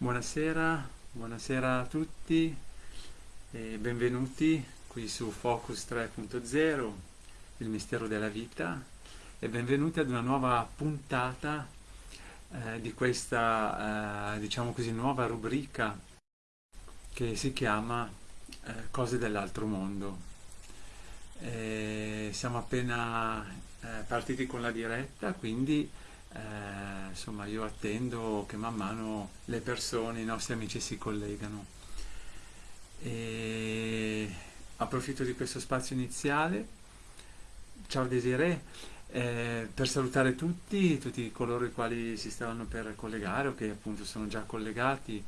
Buonasera, buonasera a tutti e benvenuti qui su Focus 3.0, il mistero della vita e benvenuti ad una nuova puntata eh, di questa, eh, diciamo così, nuova rubrica che si chiama eh, Cose dell'altro mondo. E siamo appena eh, partiti con la diretta, quindi eh, insomma io attendo che man mano le persone, i nostri amici si collegano. E approfitto di questo spazio iniziale, ciao Desiree, eh, per salutare tutti, tutti coloro i quali si stavano per collegare o che appunto sono già collegati.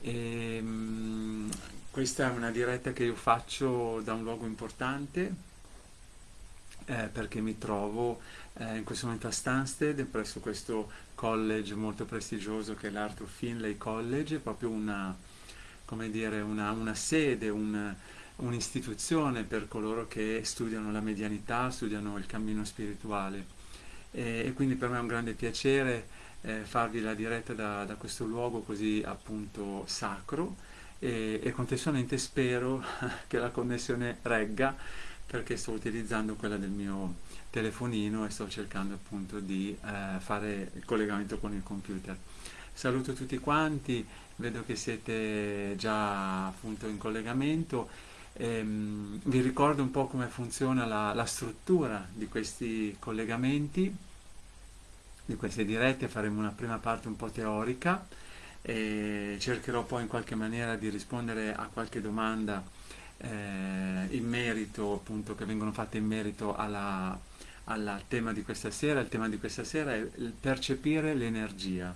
E, mh, mm, questa è una diretta che io faccio da un luogo importante eh, perché mi trovo eh, in questo momento a Stansted presso questo college molto prestigioso che è l'Arthur Finlay College, proprio una, dire, una, una sede, un, un'istituzione per coloro che studiano la medianità, studiano il cammino spirituale. E, e quindi per me è un grande piacere eh, farvi la diretta da, da, questo luogo così appunto sacro e, e contestualmente spero che la connessione regga perché sto utilizzando quella del mio telefonino e sto cercando appunto di eh, fare il collegamento con il computer. Saluto tutti quanti, vedo che siete già appunto in collegamento. Ehm, vi ricordo un po' come funziona la, la struttura di questi collegamenti, di queste dirette, faremo una prima parte un po' teorica e cercherò poi in qualche maniera di rispondere a qualche domanda eh, in merito, appunto, che vengono fatte in merito alla, al tema di questa sera. Il tema di questa sera è percepire l'energia.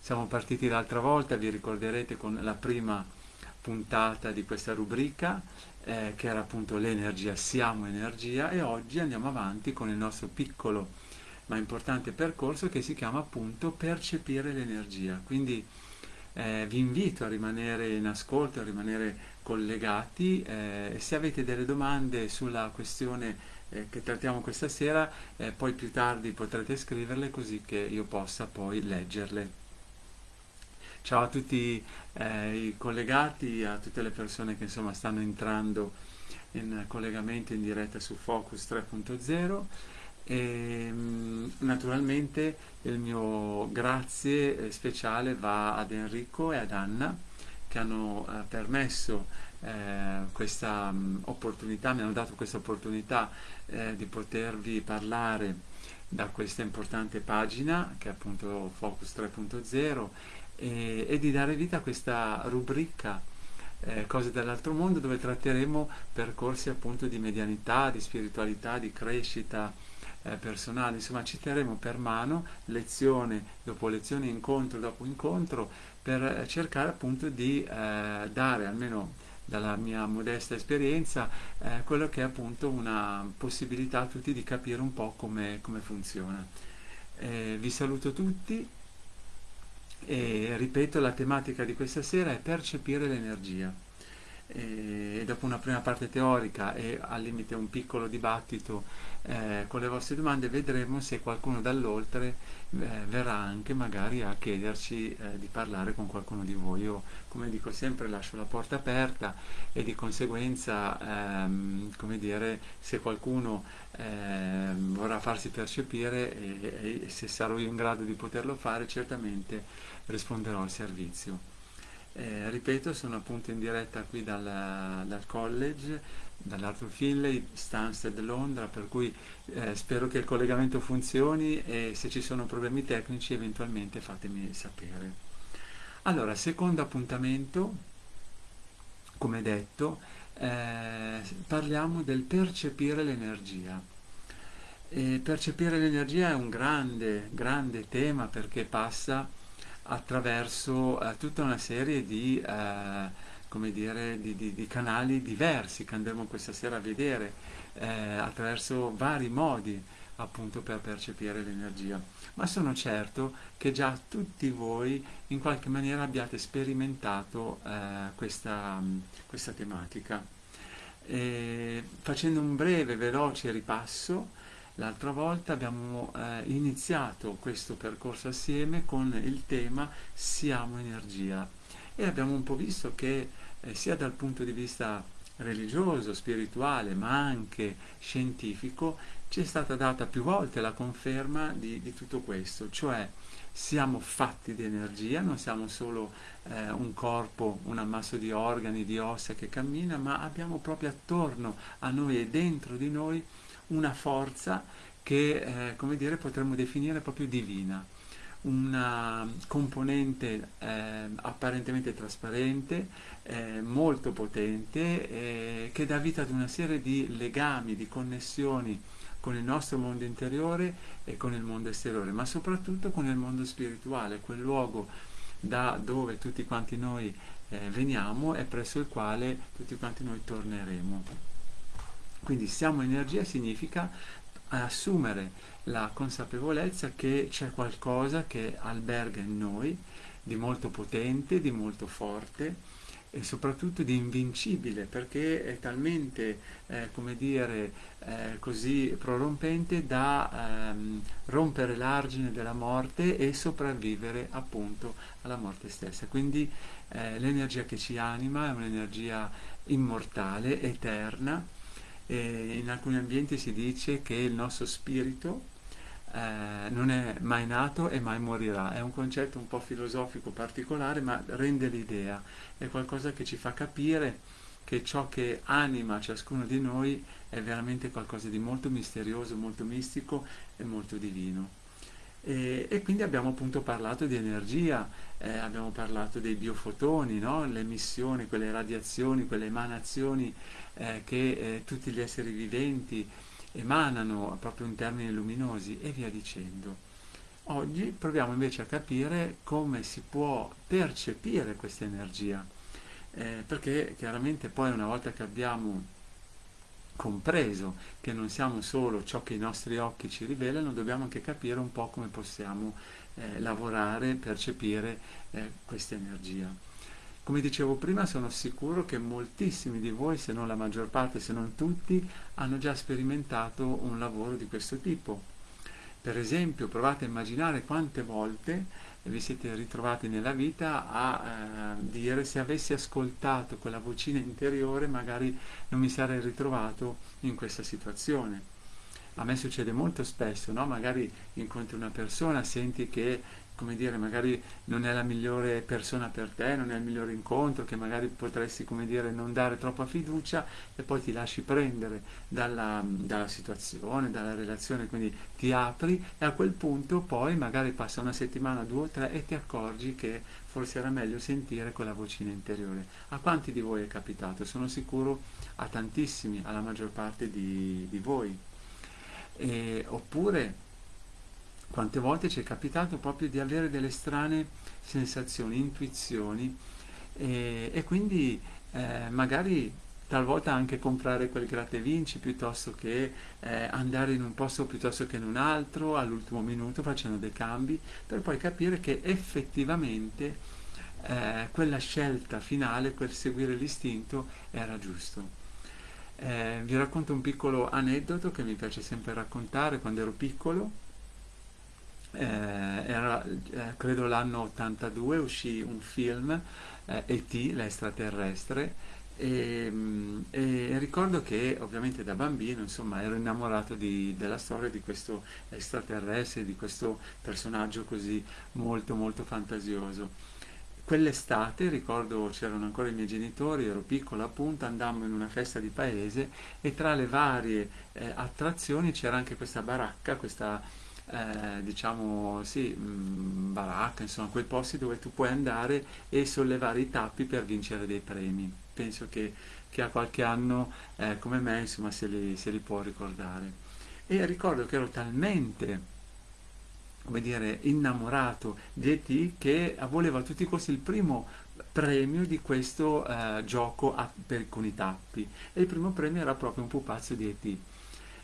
Siamo partiti l'altra volta, vi ricorderete, con la prima puntata di questa rubrica, eh, che era appunto l'energia, siamo energia, e oggi andiamo avanti con il nostro piccolo ma importante percorso che si chiama appunto percepire l'energia. Quindi eh, vi invito a rimanere in ascolto, a rimanere collegati eh, se avete delle domande sulla questione eh, che trattiamo questa sera, eh, poi più tardi potrete scriverle così che io possa poi leggerle. Ciao a tutti eh, i collegati, a tutte le persone che insomma stanno entrando in collegamento in diretta su Focus 3.0 e mm, naturalmente il mio grazie eh, speciale va ad Enrico e ad Anna che hanno eh, permesso eh, questa um, opportunità, mi hanno dato questa opportunità eh, di potervi parlare da questa importante pagina che è appunto Focus 3.0 e, e, di dare vita a questa rubrica eh, Cose dell'altro mondo dove tratteremo percorsi appunto di medianità, di spiritualità, di crescita, eh, personale, insomma ci terremo per mano lezione dopo lezione, incontro dopo incontro per eh, cercare appunto di eh, dare almeno dalla mia modesta esperienza eh, quello che è appunto una possibilità a tutti di capire un po' come, come funziona. Eh, vi saluto tutti e ripeto la tematica di questa sera è percepire l'energia e dopo una prima parte teorica e al limite un piccolo dibattito eh, con le vostre domande vedremo se qualcuno dall'oltre eh, verrà anche magari a chiederci eh, di parlare con qualcuno di voi. Io come dico sempre lascio la porta aperta e di conseguenza ehm, come dire se qualcuno ehm, vorrà farsi percepire e, e se sarò io in grado di poterlo fare certamente risponderò al servizio. Eh, ripeto, sono appunto in diretta qui dal, dal college, dall'Arthur Finlay, Stansted Londra, per cui eh, spero che il collegamento funzioni e se ci sono problemi tecnici eventualmente fatemi sapere. Allora, secondo appuntamento, come detto, eh, parliamo del percepire l'energia. E percepire l'energia è un grande, grande tema perché passa attraverso eh, tutta una serie di, eh, come dire, di, di, di, canali diversi che andremo questa sera a vedere, eh, attraverso vari modi appunto per percepire l'energia. Ma sono certo che già tutti voi in qualche maniera abbiate sperimentato eh, questa, questa, tematica. E facendo un breve, veloce ripasso, l'altra volta abbiamo eh, iniziato questo percorso assieme con il tema Siamo energia e abbiamo un po' visto che eh, sia dal punto di vista religioso, spirituale, ma anche scientifico, ci è stata data più volte la conferma di, di tutto questo, cioè siamo fatti di energia, non siamo solo eh, un corpo, un ammasso di organi, di ossa che cammina, ma abbiamo proprio attorno a noi e dentro di noi una forza che, eh, come dire, potremmo definire proprio divina una componente eh, apparentemente trasparente, eh, molto potente, eh, che dà vita ad una serie di legami, di connessioni con il nostro mondo interiore e con il mondo esteriore, ma soprattutto con il mondo spirituale, quel luogo da dove tutti quanti noi eh, veniamo e presso il quale tutti quanti noi torneremo. Quindi siamo energia significa assumere la consapevolezza che c'è qualcosa che alberga in noi di molto potente, di molto forte e soprattutto di invincibile perché è talmente, eh, come dire, eh, così prorompente da ehm, rompere l'argine della morte e sopravvivere appunto alla morte stessa. Quindi eh, l'energia che ci anima è un'energia immortale, eterna, e in alcuni ambienti si dice che il nostro spirito eh, non è mai nato e mai morirà. È un concetto un po' filosofico particolare, ma rende l'idea, è qualcosa che ci fa capire che ciò che anima ciascuno di noi è veramente qualcosa di molto misterioso, molto mistico e molto divino. E, e quindi abbiamo appunto parlato di energia, eh, abbiamo parlato dei biofotoni, no? le emissioni, quelle radiazioni, quelle emanazioni eh, che eh, tutti gli esseri viventi emanano proprio in termini luminosi e via dicendo. Oggi proviamo invece a capire come si può percepire questa energia, eh, perché chiaramente poi una volta che abbiamo compreso che non siamo solo ciò che i nostri occhi ci rivelano, dobbiamo anche capire un po' come possiamo eh, lavorare, percepire eh, questa energia. Come dicevo prima, sono sicuro che moltissimi di voi, se non la maggior parte, se non tutti, hanno già sperimentato un lavoro di questo tipo. Per esempio, provate a immaginare quante volte vi siete ritrovati nella vita a eh, dire se avessi ascoltato quella vocina interiore magari non mi sarei ritrovato in questa situazione. A me succede molto spesso, no? magari incontri una persona, senti che come dire, magari non è la migliore persona per te, non è il migliore incontro, che magari potresti, come dire, non dare troppa fiducia e poi ti lasci prendere dalla, dalla situazione, dalla relazione, quindi ti apri e a quel punto poi magari passa una settimana, due o tre e ti accorgi che forse era meglio sentire quella vocina interiore. A quanti di voi è capitato? Sono sicuro a tantissimi, alla maggior parte di, di voi. E, oppure quante volte ci è capitato proprio di avere delle strane sensazioni, intuizioni e, e quindi eh, magari talvolta anche comprare quel gratta e vinci piuttosto che eh, andare in un posto piuttosto che in un altro all'ultimo minuto facendo dei cambi per poi capire che effettivamente eh, quella scelta finale, quel seguire l'istinto era giusto. Eh, vi racconto un piccolo aneddoto che mi piace sempre raccontare quando ero piccolo era eh, credo l'anno 82 uscì un film eh, E.T. l'estraterrestre e, mm, e, ricordo che ovviamente da bambino insomma ero innamorato di, della storia di questo extraterrestre, di questo personaggio così molto molto fantasioso. Quell'estate, ricordo c'erano ancora i miei genitori, ero piccolo appunto, andammo in una festa di paese e tra le varie eh, attrazioni c'era anche questa baracca, questa eh, diciamo, sì, mh, mm, baracca, insomma, quei posti dove tu puoi andare e sollevare i tappi per vincere dei premi. Penso che chi ha qualche anno eh, come me, insomma, se li, se li può ricordare. E ricordo che ero talmente come dire, innamorato di E.T. che volevo a tutti i costi il primo premio di questo eh, gioco a, per, con i tappi e il primo premio era proprio un pupazzo di E.T.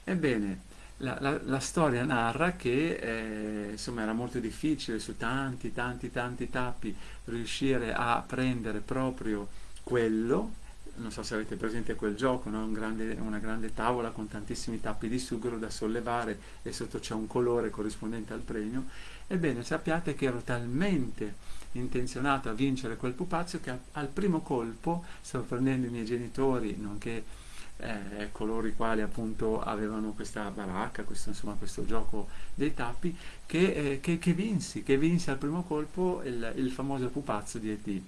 Ebbene, la, la, la, storia narra che eh, insomma era molto difficile su tanti tanti tanti tappi riuscire a prendere proprio quello non so se avete presente quel gioco, no? Un grande, una grande tavola con tantissimi tappi di sughero da sollevare e sotto c'è un colore corrispondente al premio, ebbene sappiate che ero talmente intenzionato a vincere quel pupazzo che al primo colpo, sorprendendo i miei genitori, nonché eh, coloro i quali appunto avevano questa baracca, questo, insomma, questo gioco dei tappi, che, eh, che, che, vinsi, che vinsi al primo colpo il, il famoso pupazzo di E.T.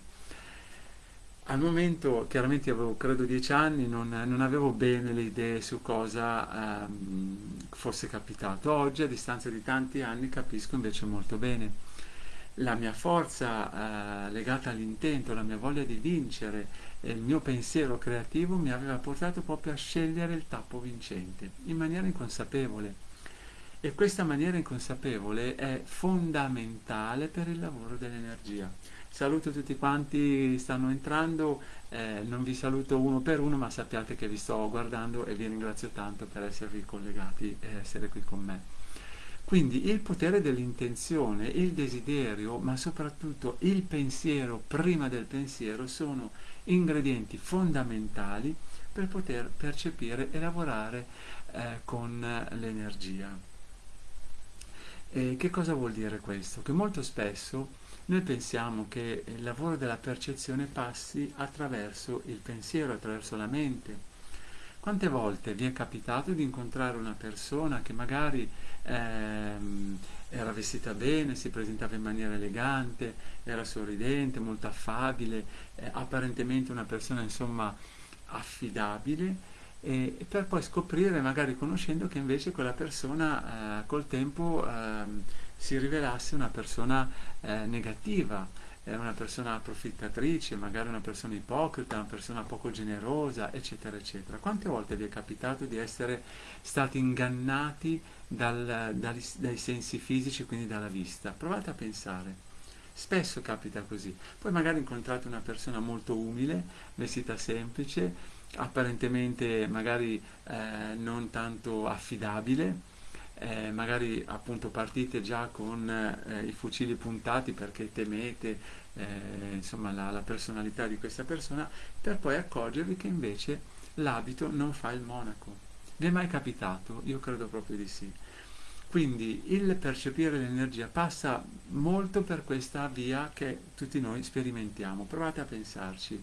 Al momento, chiaramente avevo credo dieci anni, non, non avevo bene le idee su cosa ehm, fosse capitato. Oggi, a distanza di tanti anni, capisco invece molto bene. La mia forza eh, legata all'intento, la mia voglia di vincere e il mio pensiero creativo mi aveva portato proprio a scegliere il tappo vincente, in maniera inconsapevole. E questa maniera inconsapevole è fondamentale per il lavoro dell'energia. Saluto tutti quanti stanno entrando, eh, non vi saluto uno per uno, ma sappiate che vi sto guardando e vi ringrazio tanto per esservi collegati e essere qui con me. Quindi il potere dell'intenzione, il desiderio, ma soprattutto il pensiero prima del pensiero sono ingredienti fondamentali per poter percepire e lavorare eh, con l'energia. Che cosa vuol dire questo? Che molto spesso noi pensiamo che il lavoro della percezione passi attraverso il pensiero, attraverso la mente. Quante volte vi è capitato di incontrare una persona che magari ehm, era vestita bene, si presentava in maniera elegante, era sorridente, molto affabile, eh, apparentemente una persona insomma affidabile, e, e per poi scoprire, magari conoscendo, che invece quella persona eh, col tempo eh, si rivelasse una persona eh, negativa, una persona approfittatrice, magari una persona ipocrita, una persona poco generosa, eccetera, eccetera. Quante volte vi è capitato di essere stati ingannati dal, dai, dai sensi fisici, quindi dalla vista? Provate a pensare. Spesso capita così. Poi magari incontrate una persona molto umile, vestita semplice, apparentemente magari eh, non tanto affidabile, eh, magari appunto partite già con eh, i fucili puntati perché temete eh, insomma la, la, personalità di questa persona, per poi accorgervi che invece l'abito non fa il monaco. Vi è mai capitato? Io credo proprio di sì. Quindi il percepire l'energia passa molto per questa via che tutti noi sperimentiamo. Provate a pensarci.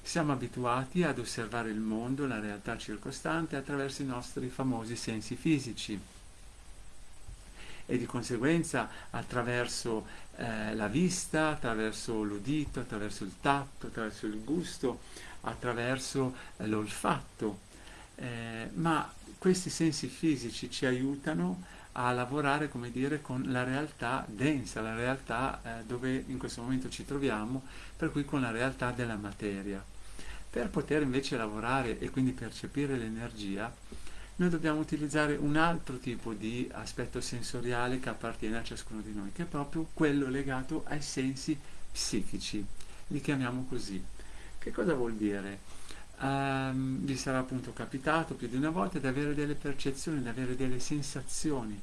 Siamo abituati ad osservare il mondo, la realtà circostante attraverso i nostri famosi sensi fisici e di conseguenza attraverso eh, la vista, attraverso l'udito, attraverso il tatto, attraverso il gusto, attraverso eh, l'olfatto. Eh, ma questi sensi fisici ci aiutano a lavorare, come dire, con la realtà densa, la realtà eh, dove in questo momento ci troviamo, per cui con la realtà della materia. Per poter invece lavorare e quindi percepire l'energia, noi dobbiamo utilizzare un altro tipo di aspetto sensoriale che appartiene a ciascuno di noi, che è proprio quello legato ai sensi psichici. Li chiamiamo così. Che cosa vuol dire? Um, vi sarà appunto capitato più di una volta di avere delle percezioni, di avere delle sensazioni.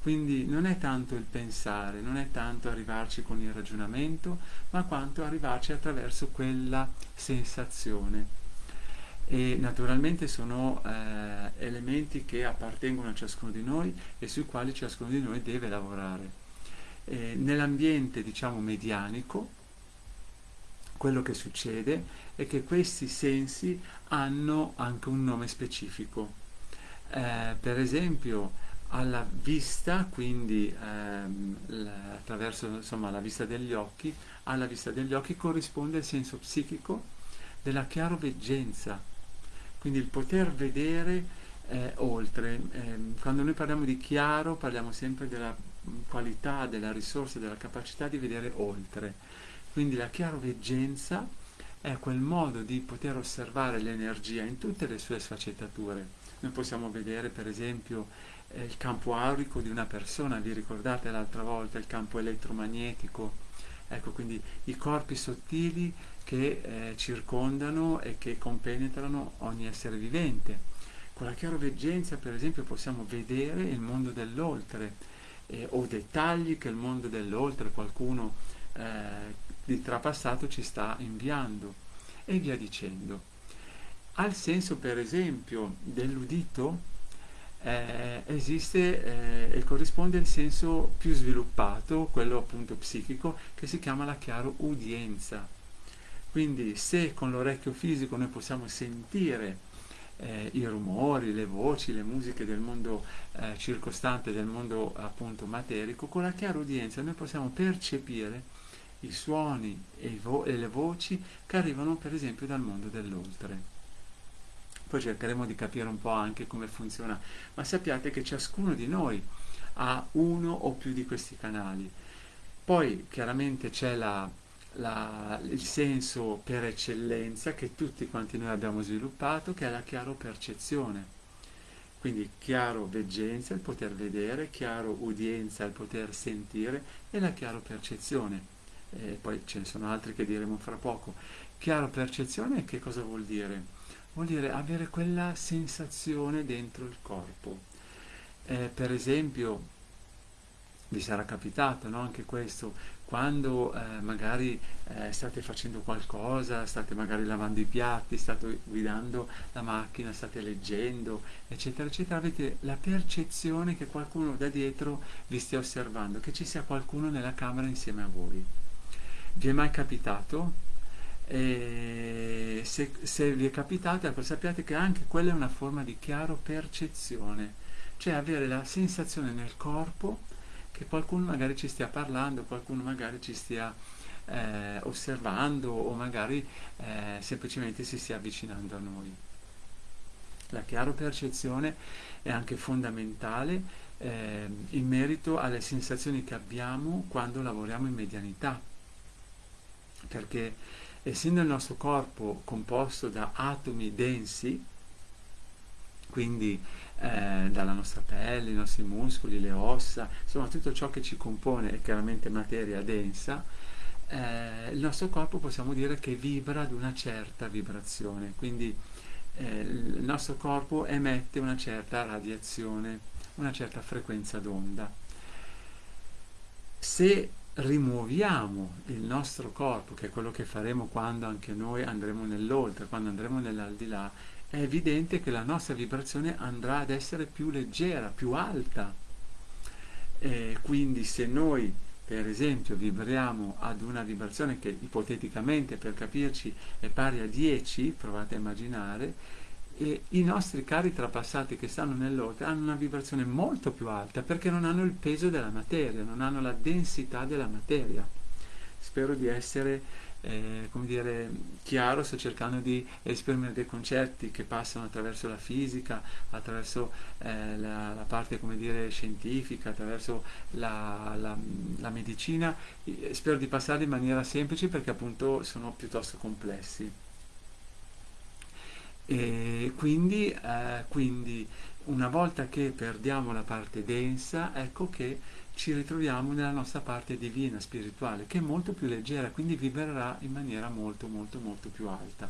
Quindi non è tanto il pensare, non è tanto arrivarci con il ragionamento, ma quanto arrivarci attraverso quella sensazione e naturalmente sono eh, elementi che appartengono a ciascuno di noi e sui quali ciascuno di noi deve lavorare. Eh, nell'ambiente diciamo medianico quello che succede è che questi sensi hanno anche un nome specifico. Eh, per esempio alla vista, quindi ehm, attraverso insomma, la vista degli occhi, alla vista degli occhi corrisponde il senso psichico della chiaroveggenza, quindi il poter vedere eh, oltre. Eh, quando noi parliamo di chiaro parliamo sempre della qualità, della risorsa, della capacità di vedere oltre. Quindi la chiaroveggenza è quel modo di poter osservare l'energia in tutte le sue sfaccettature. Noi possiamo vedere per esempio eh, il campo aurico di una persona, vi ricordate l'altra volta il campo elettromagnetico? Ecco, quindi i corpi sottili che eh, circondano e che compenetrano ogni essere vivente. Con la chiaroveggenza, per esempio, possiamo vedere il mondo dell'oltre eh, o dettagli che il mondo dell'oltre, qualcuno eh, di trapassato ci sta inviando. e via dicendo. Al senso per esempio dell'udito eh, esiste eh, e corrisponde il senso più sviluppato, quello appunto psichico, che si chiama la chiaro udienza. Quindi se con l'orecchio fisico noi possiamo sentire eh, i rumori, le voci, le musiche del mondo eh, circostante, del mondo appunto materico, con la chiara udienza noi possiamo percepire i suoni e, vo- e le voci che arrivano per esempio dal mondo dell'oltre. Poi cercheremo di capire un po' anche come funziona, ma sappiate che ciascuno di noi ha uno o più di questi canali. Poi chiaramente c'è la, la, il senso per eccellenza che tutti quanti noi abbiamo sviluppato, che è la chiaro percezione. Quindi chiaro veggenza, il poter vedere, chiaro udienza, il poter sentire e la chiaro percezione. E poi ce ne sono altri che diremo fra poco. Chiaro percezione che cosa vuol dire? vuol dire avere quella sensazione dentro il corpo. Eh, per esempio, vi sarà capitato no? anche questo, quando eh, magari eh, state facendo qualcosa, state magari lavando i piatti, state guidando la macchina, state leggendo, eccetera, eccetera, avete la percezione che qualcuno da dietro vi stia osservando, che ci sia qualcuno nella camera insieme a voi. Vi è mai capitato? E se, se vi è capitato, ecco, sappiate che anche quella è una forma di chiaro percezione, cioè avere la sensazione nel corpo che qualcuno magari ci stia parlando, qualcuno magari ci stia eh, osservando o magari eh, semplicemente si stia avvicinando a noi. La chiaro percezione è anche fondamentale eh, in merito alle sensazioni che abbiamo quando lavoriamo in medianità, perché essendo il nostro corpo composto da atomi densi, quindi eh, dalla nostra pelle, i nostri muscoli, le ossa, insomma tutto ciò che ci compone è chiaramente materia densa, eh, il nostro corpo possiamo dire che vibra ad una certa vibrazione, quindi eh, il nostro corpo emette una certa radiazione, una certa frequenza d'onda. Se rimuoviamo il nostro corpo, che è quello che faremo quando anche noi andremo nell'oltre, quando andremo nell'aldilà, è evidente che la nostra vibrazione andrà ad essere più leggera, più alta. E quindi se noi, per esempio, vibriamo ad una vibrazione che ipoteticamente, per capirci, è pari a 10, provate a immaginare, e i nostri cari trapassati che stanno nell'oltre hanno una vibrazione molto più alta perché non hanno il peso della materia, non hanno la densità della materia. Spero di essere eh, come dire, chiaro, sto cercando di esprimere dei concetti che passano attraverso la fisica, attraverso eh, la, la, parte come dire, scientifica, attraverso la, la, la medicina, spero di passarli in maniera semplice perché appunto sono piuttosto complessi. E quindi, eh, quindi una volta che perdiamo la parte densa, ecco che ci ritroviamo nella nostra parte divina, spirituale, che è molto più leggera, quindi vibrerà in maniera molto molto molto più alta.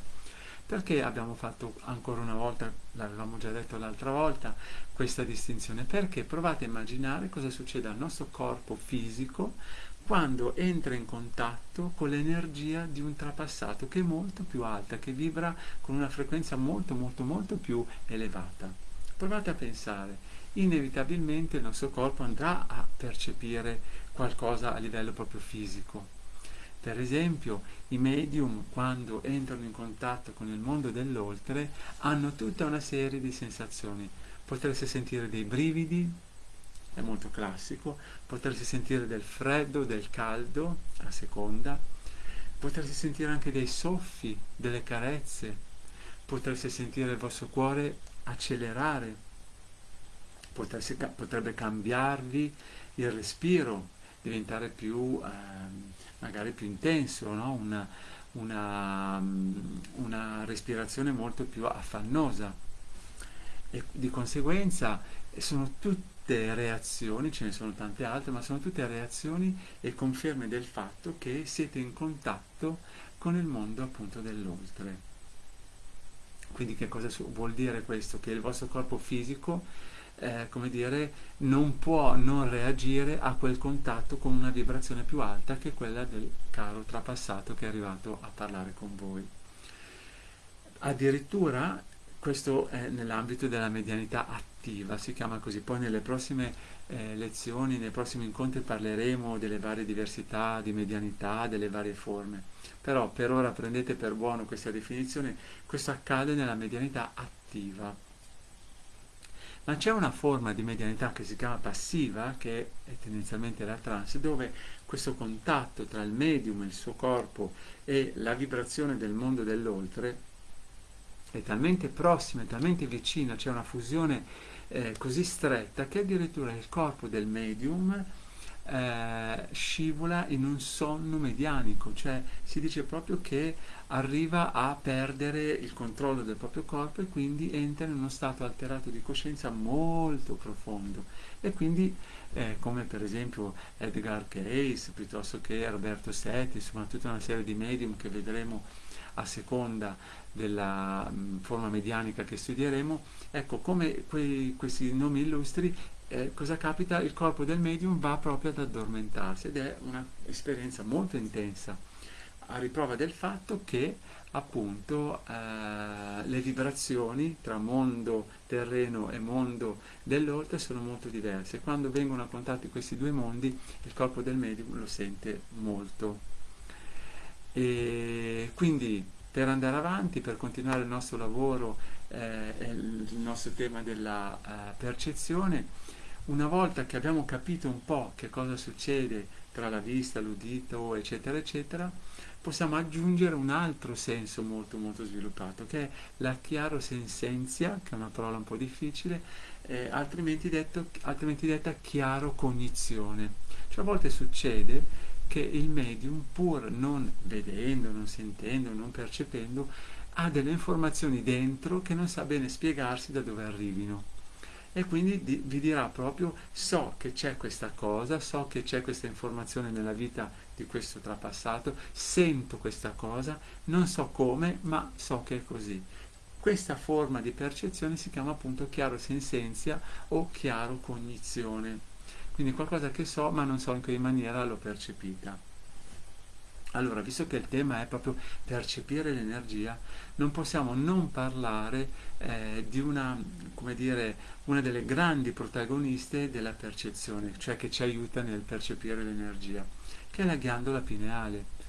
Perché abbiamo fatto ancora una volta, l'avevamo già detto l'altra volta, questa distinzione? Perché provate a immaginare cosa succede al nostro corpo fisico quando entra in contatto con l'energia di un trapassato che è molto più alta, che vibra con una frequenza molto molto molto più elevata. Provate a pensare, inevitabilmente il nostro corpo andrà a percepire qualcosa a livello proprio fisico. Per esempio, i medium quando entrano in contatto con il mondo dell'oltre hanno tutta una serie di sensazioni. Potreste sentire dei brividi, è molto classico, potersi sentire del freddo, del caldo, a seconda, potersi sentire anche dei soffi, delle carezze, potersi sentire il vostro cuore accelerare, potersi, potrebbe cambiarvi il respiro, diventare più, eh, magari più intenso, no? una, una, una respirazione molto più affannosa e di conseguenza sono tutti tutte reazioni, ce ne sono tante altre, ma sono tutte reazioni e conferme del fatto che siete in contatto con il mondo appunto dell'oltre. Quindi che cosa vuol dire questo? Che il vostro corpo fisico, eh, come dire, non può non reagire a quel contatto con una vibrazione più alta che quella del caro trapassato che è arrivato a parlare con voi. Addirittura questo è nell'ambito della medianità attiva, si chiama così. Poi nelle prossime eh, lezioni, nei prossimi incontri parleremo delle varie diversità di medianità, delle varie forme. Però per ora prendete per buono questa definizione, questo accade nella medianità attiva. Ma c'è una forma di medianità che si chiama passiva, che è tendenzialmente la trance, dove questo contatto tra il medium, il suo corpo e la vibrazione del mondo dell'oltre è talmente prossima, è talmente vicina, c'è una fusione eh, così stretta che addirittura il corpo del medium eh, scivola in un sonno medianico, cioè si dice proprio che arriva a perdere il controllo del proprio corpo e quindi entra in uno stato alterato di coscienza molto profondo. E quindi eh, come per esempio Edgar Cayce piuttosto che Roberto Setti, insomma tutta una serie di medium che vedremo a seconda della mh, forma medianica che studieremo, ecco come quei, questi nomi illustri eh, cosa capita? Il corpo del medium va proprio ad addormentarsi ed è un'esperienza molto intensa, a riprova del fatto che appunto eh, le vibrazioni tra mondo terreno e mondo dell'oltre sono molto diverse. Quando vengono a contatto questi due mondi, il corpo del medium lo sente molto. E quindi per andare avanti, per continuare il nostro lavoro, eh, il nostro tema della uh, percezione, una volta che abbiamo capito un po' che cosa succede tra la vista, l'udito, eccetera, eccetera, possiamo aggiungere un altro senso molto molto sviluppato, che è la chiarosensenzia, che è una parola un po' difficile, eh, altrimenti, detto, altrimenti detta chiaro cognizione. Cioè a volte succede che il medium, pur non vedendo, non sentendo, non percependo, ha delle informazioni dentro che non sa bene spiegarsi da dove arrivino. E quindi di, vi dirà proprio, so che c'è questa cosa, so che c'è questa informazione nella vita di questo trapassato, sento questa cosa, non so come, ma so che è così. Questa forma di percezione si chiama appunto chiaro sensenzia o chiaro cognizione quindi qualcosa che so ma non so in che maniera l'ho percepita. Allora, visto che il tema è proprio percepire l'energia, non possiamo non parlare eh, di una, come dire, una delle grandi protagoniste della percezione, cioè che ci aiuta nel percepire l'energia, che è la ghiandola pineale.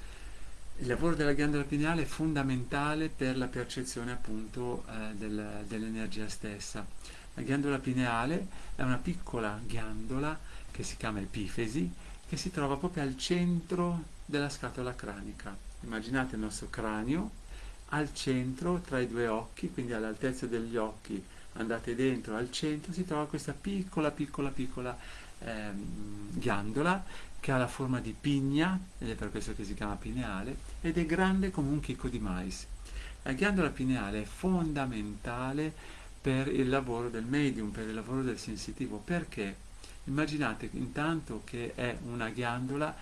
Il lavoro della ghiandola pineale è fondamentale per la percezione appunto eh, del, dell'energia stessa. La ghiandola pineale è una piccola ghiandola che si chiama epifesi, che si trova proprio al centro della scatola cranica. Immaginate il nostro cranio al centro tra i due occhi, quindi all'altezza degli occhi, andate dentro, al centro si trova questa piccola, piccola, piccola ehm, ghiandola che ha la forma di pigna, ed è per questo che si chiama pineale, ed è grande come un chicco di mais. La ghiandola pineale è fondamentale per il lavoro del medium, per il lavoro del sensitivo, perché Immaginate intanto che è una ghiandola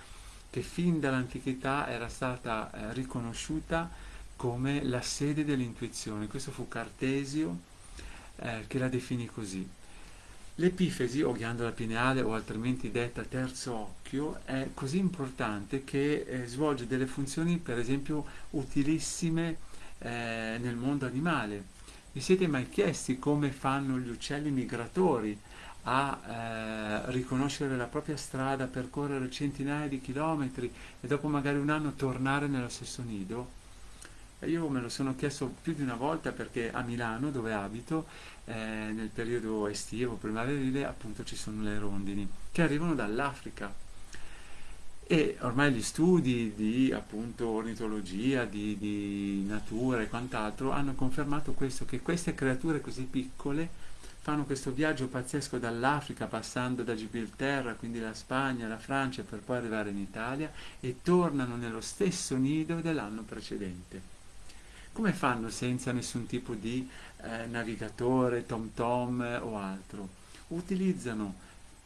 che fin dall'antichità era stata eh, riconosciuta come la sede dell'intuizione. Questo fu Cartesio eh, che la definì così. L'epifesi o ghiandola pineale o altrimenti detta terzo occhio è così importante che eh, svolge delle funzioni per esempio utilissime eh, nel mondo animale. Vi siete mai chiesti come fanno gli uccelli migratori a eh, riconoscere la propria strada, percorrere centinaia di chilometri e dopo magari un anno tornare nello stesso nido? E io me lo sono chiesto più di una volta perché a Milano, dove abito, eh, nel periodo estivo, primaverile, appunto ci sono le rondini che arrivano dall'Africa. E ormai gli studi di appunto ornitologia, di, di natura e quant'altro hanno confermato questo, che queste creature così piccole fanno questo viaggio pazzesco dall'Africa passando da Gibilterra, quindi la Spagna, la Francia per poi arrivare in Italia e tornano nello stesso nido dell'anno precedente. Come fanno senza nessun tipo di eh, navigatore, tom tom eh, o altro? Utilizzano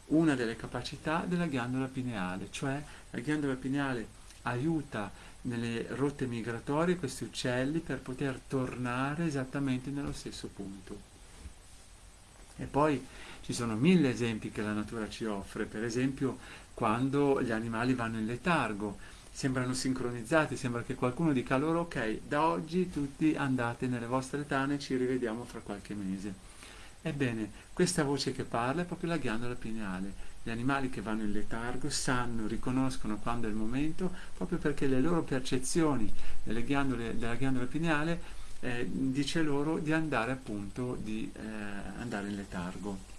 una delle capacità della ghiandola pineale, cioè la ghiandola pineale aiuta nelle rotte migratorie questi uccelli per poter tornare esattamente nello stesso punto. E poi ci sono mille esempi che la natura ci offre, per esempio quando gli animali vanno in letargo. sembrano sincronizzati, sembra che qualcuno dica loro ok, da oggi tutti andate nelle vostre tane, ci rivediamo fra qualche mese. Ebbene, questa voce che parla è proprio la ghiandola pineale. Gli animali che vanno in letargo sanno, riconoscono quando è il momento, proprio perché le loro percezioni della ghiandola pineale eh, dice loro di andare appunto di eh, andare in letargo.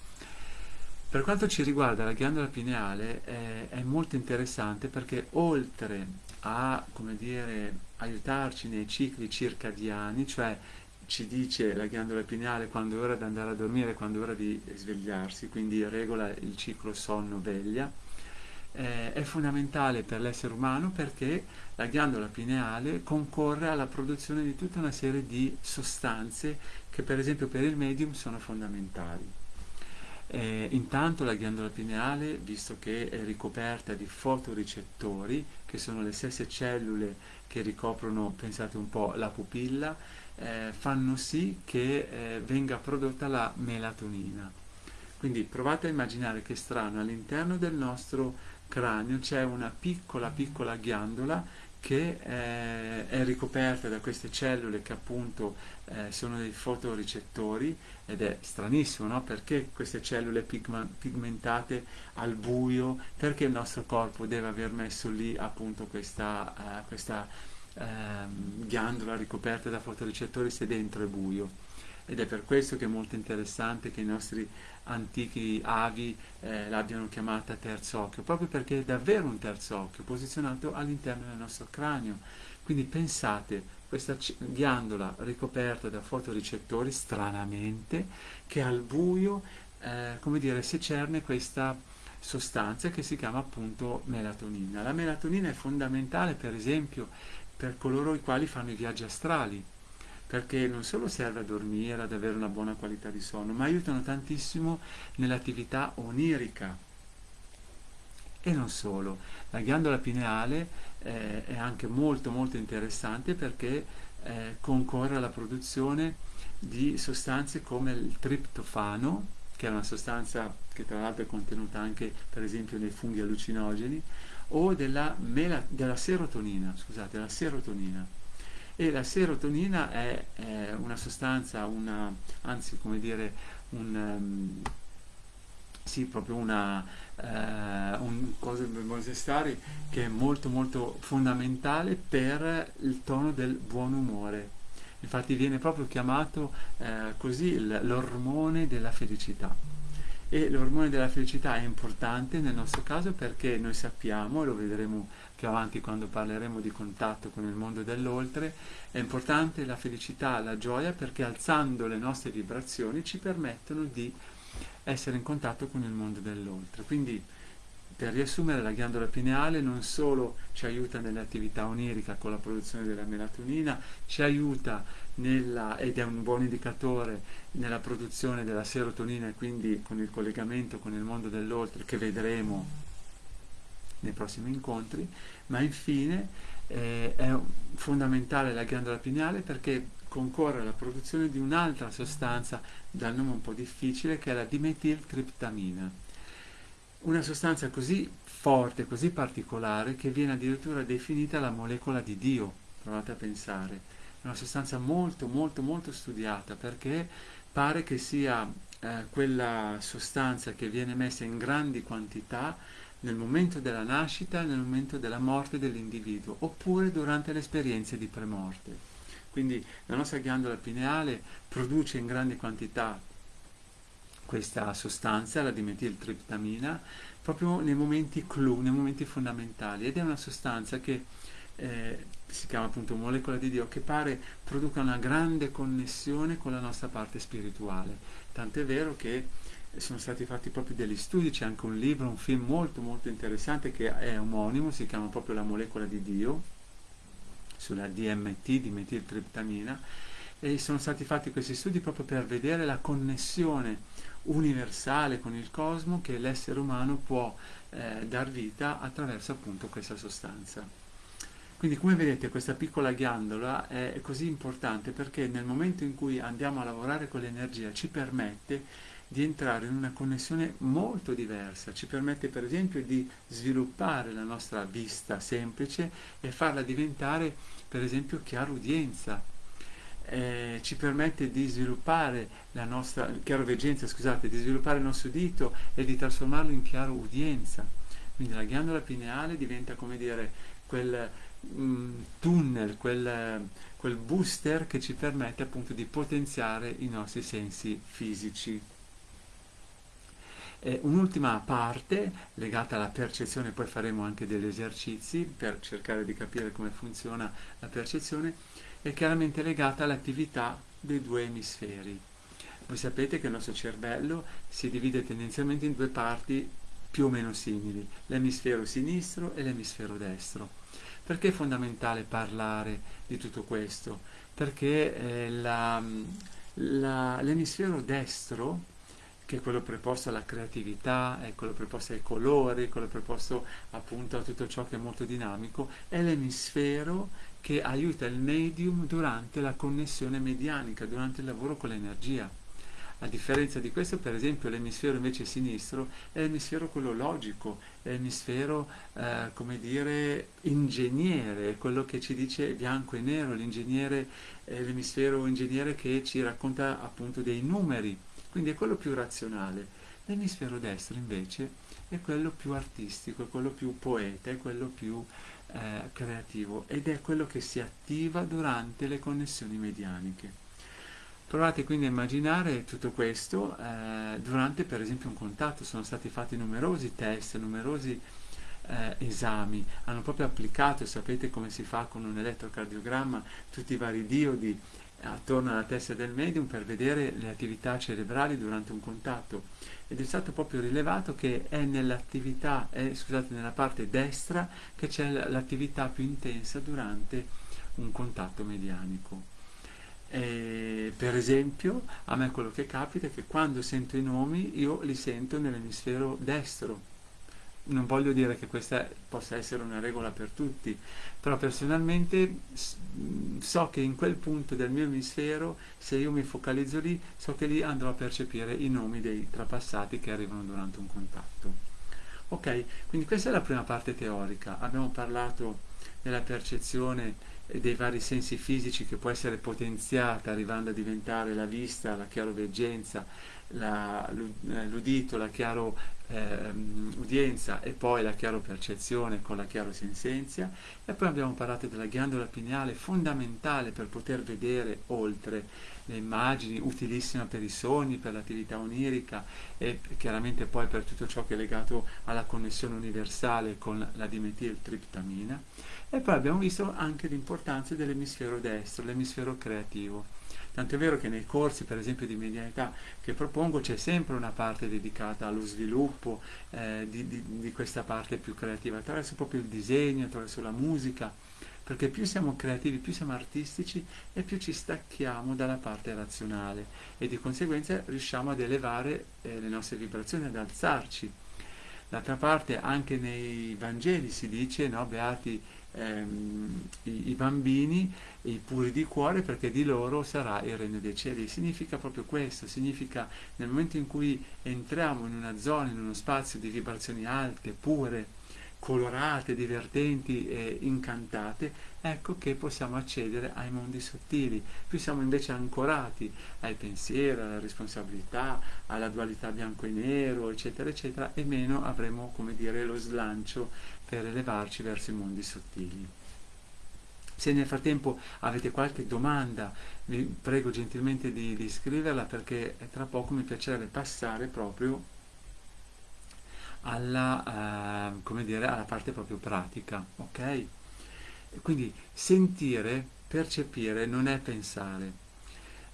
Per quanto ci riguarda la ghiandola pineale è, è molto interessante perché oltre a dire, aiutarci nei cicli circadiani, cioè ci dice la ghiandola pineale quando è ora di andare a dormire, quando è ora di svegliarsi, quindi regola il ciclo sonno-veglia, eh, è fondamentale per l'essere umano perché la ghiandola pineale concorre alla produzione di tutta una serie di sostanze che per esempio per il medium sono fondamentali. Eh, intanto la ghiandola pineale, visto che è ricoperta di fotoricettori, che sono le stesse cellule che ricoprono, pensate un po', la pupilla, eh, fanno sì che eh, venga prodotta la melatonina. Quindi provate a immaginare che strano, all'interno del nostro cranio c'è una piccola piccola ghiandola che eh, è ricoperta da queste cellule che appunto eh, sono dei fotoricettori ed è stranissimo, no? Perché queste cellule pigmentate al buio, perché il nostro corpo deve aver messo lì appunto questa, uh, questa uh, ghiandola ricoperta da fotoricettori se dentro è buio? ed è per questo che è molto interessante che i nostri antichi avi eh, l'abbiano chiamata terzo occhio, proprio perché è davvero un terzo occhio posizionato all'interno del nostro cranio. Quindi pensate, questa ghiandola ricoperta da fotoricettori, stranamente, che al buio, eh, come dire, secerne questa sostanza che si chiama appunto melatonina. La melatonina è fondamentale, per esempio, per coloro i quali fanno i viaggi astrali, perché non solo serve a dormire, ad avere una buona qualità di sonno, ma aiutano tantissimo nell'attività onirica. E non solo, la ghiandola pineale eh, è anche molto molto interessante perché eh, concorre alla produzione di sostanze come il triptofano, che è una sostanza che tra l'altro è contenuta anche per esempio nei funghi allucinogeni, o della, della serotonina, scusate, la serotonina e la serotonina è, è una sostanza, una, anzi come dire, un, um, sì, proprio una uh, un cosa stare che è molto molto fondamentale per il tono del buon umore. Infatti viene proprio chiamato uh, così l'ormone della felicità. E l'ormone della felicità è importante nel nostro caso perché noi sappiamo, lo vedremo più avanti quando parleremo di contatto con il mondo dell'oltre, è importante la felicità, la gioia perché alzando le nostre vibrazioni ci permettono di essere in contatto con il mondo dell'oltre. Quindi per riassumere la ghiandola pineale non solo ci aiuta nell'attività onirica con la produzione della melatonina, ci aiuta nella, ed è un buon indicatore nella produzione della serotonina e quindi con il collegamento con il mondo dell'oltre che vedremo nei prossimi incontri, ma infine eh, è fondamentale la ghiandola pineale perché concorre alla produzione di un'altra sostanza dal nome un po' difficile che è la dimetiltriptamina. Una sostanza così forte, così particolare che viene addirittura definita la molecola di Dio, provate a pensare. È una sostanza molto molto molto studiata perché pare che sia eh, quella sostanza che viene messa in grandi quantità nel momento della nascita nel momento della morte dell'individuo, oppure durante le esperienze di premorte. Quindi la nostra ghiandola pineale produce in grandi quantità questa sostanza, la dimetiltriptamina, proprio nei momenti clou, nei momenti fondamentali, ed è una sostanza che eh, si chiama appunto molecola di Dio, che pare produca una grande connessione con la nostra parte spirituale. Tant'è vero che sono stati fatti proprio degli studi, c'è anche un libro, un film molto molto interessante che è omonimo, si chiama proprio La molecola di Dio, sulla DMT, dimetiltriptamina, e sono stati fatti questi studi proprio per vedere la connessione universale con il cosmo che l'essere umano può eh, dar vita attraverso appunto questa sostanza. Quindi come vedete questa piccola ghiandola è così importante perché nel momento in cui andiamo a lavorare con l'energia ci permette di entrare in una connessione molto diversa, ci permette per esempio di sviluppare la nostra vista semplice e farla diventare per esempio chiarudienza, eh, ci permette di sviluppare la nostra chiaroveggenza, scusate, di sviluppare il nostro udito e di trasformarlo in chiaro udienza. Quindi la ghiandola pineale diventa come dire quel mh, mm, tunnel, quel, quel booster che ci permette appunto di potenziare i nostri sensi fisici. Eh, un'ultima parte legata alla percezione, poi faremo anche degli esercizi per cercare di capire come funziona la percezione, è chiaramente legata all'attività dei due emisferi. Voi sapete che il nostro cervello si divide tendenzialmente in due parti più o meno simili, l'emisfero sinistro e l'emisfero destro. Perché è fondamentale parlare di tutto questo? Perché eh, l'emisfero destro che è quello preposto alla creatività, è quello preposto ai colori, quello preposto appunto a tutto ciò che è molto dinamico, è l'emisfero che aiuta il medium durante la connessione medianica, durante il lavoro con l'energia. A differenza di questo, per esempio, l'emisfero invece sinistro è l'emisfero quello logico, è l'emisfero, eh, come dire, ingegnere, è quello che ci dice bianco e nero, l'ingegnere è l'emisfero ingegnere che ci racconta appunto dei numeri, quindi è quello più razionale. L'emisfero destro invece è quello più artistico, è quello più poeta, è quello più eh, creativo ed è quello che si attiva durante le connessioni medianiche. Provate quindi a immaginare tutto questo eh, durante per esempio un contatto, sono stati fatti numerosi test, numerosi eh, esami, hanno proprio applicato, sapete come si fa con un elettrocardiogramma, tutti i vari diodi attorno alla testa del medium per vedere le attività cerebrali durante un contatto ed è stato proprio rilevato che è nell'attività, scusate, nella parte destra che c'è l'attività più intensa durante un contatto medianico. E, per esempio, a me quello che capita è che quando sento i nomi io li sento nell'emisfero destro, non voglio dire che questa possa essere una regola per tutti, però personalmente so che in quel punto del mio emisfero, se io mi focalizzo lì, so che lì andrò a percepire i nomi dei trapassati che arrivano durante un contatto. Ok, quindi questa è la prima parte teorica. Abbiamo parlato della percezione dei vari sensi fisici che può essere potenziata arrivando a diventare la vista, la chiaroveggenza, l'udito, la chiaro eh, udienza e poi la chiaro percezione con la chiaro sensenzia e poi abbiamo parlato della ghiandola pineale fondamentale per poter vedere oltre le immagini, utilissima per i sogni, per l'attività onirica e chiaramente poi per tutto ciò che è legato alla connessione universale con la dimetiltriptamina. E poi abbiamo visto anche l'importanza dell'emisfero destro, l'emisfero creativo Tanto è vero che nei corsi, per esempio, di medianità che propongo c'è sempre una parte dedicata allo sviluppo eh, di, di, di questa parte più creativa, attraverso proprio il disegno, attraverso la musica, perché più siamo creativi, più siamo artistici e più ci stacchiamo dalla parte razionale e di conseguenza riusciamo ad elevare eh, le nostre vibrazioni, ad alzarci. D'altra parte anche nei Vangeli si dice, no, beati ehm, i, i, bambini, i puri di cuore, perché di loro sarà il regno dei cieli. Significa proprio questo, significa nel momento in cui entriamo in una zona, in uno spazio di vibrazioni alte, pure, colorate, divertenti e incantate, ecco che possiamo accedere ai mondi sottili. Più siamo invece ancorati ai pensieri, alla responsabilità, alla dualità bianco e nero, eccetera, eccetera, e meno avremo, come dire, lo slancio per elevarci verso i mondi sottili. Se nel frattempo avete qualche domanda, vi prego gentilmente di, di scriverla perché tra poco mi piacerebbe passare proprio alla, uh, dire, alla parte proprio pratica, ok? Quindi sentire, percepire non è pensare.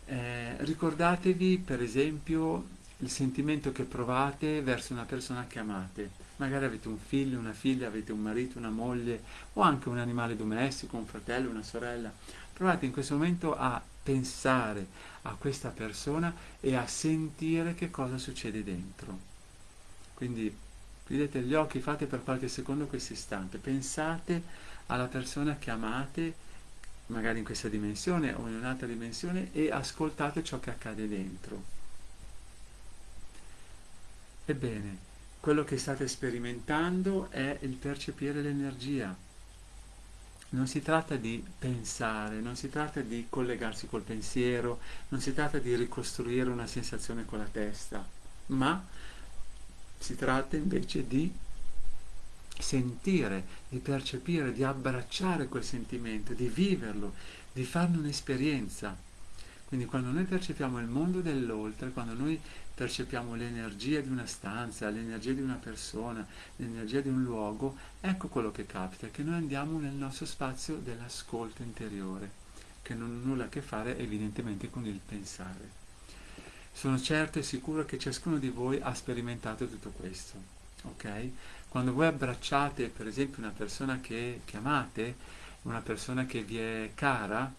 Eh, ricordatevi per esempio il sentimento che provate verso una persona che amate magari avete un figlio, una figlia, avete un marito, una moglie o anche un animale domestico, un fratello, una sorella. Provate in questo momento a pensare a questa persona e a sentire che cosa succede dentro. Quindi chiudete gli occhi, fate per qualche secondo questo istante, pensate alla persona che amate, magari in questa dimensione o in un'altra dimensione, e ascoltate ciò che accade dentro. Ebbene, quello che state sperimentando è il percepire l'energia. Non si tratta di pensare, non si tratta di collegarsi col pensiero, non si tratta di ricostruire una sensazione con la testa, ma si tratta invece di sentire, di percepire, di abbracciare quel sentimento, di viverlo, di farne un'esperienza. Quindi quando noi percepiamo il mondo dell'oltre, quando noi percepiamo l'energia di una stanza, l'energia di una persona, l'energia di un luogo, ecco quello che capita, che noi andiamo nel nostro spazio dell'ascolto interiore, che non ha nulla a che fare evidentemente con il pensare. Sono certo e sicuro che ciascuno di voi ha sperimentato tutto questo, ok? Quando voi abbracciate per esempio una persona che, che amate, una persona che vi è cara,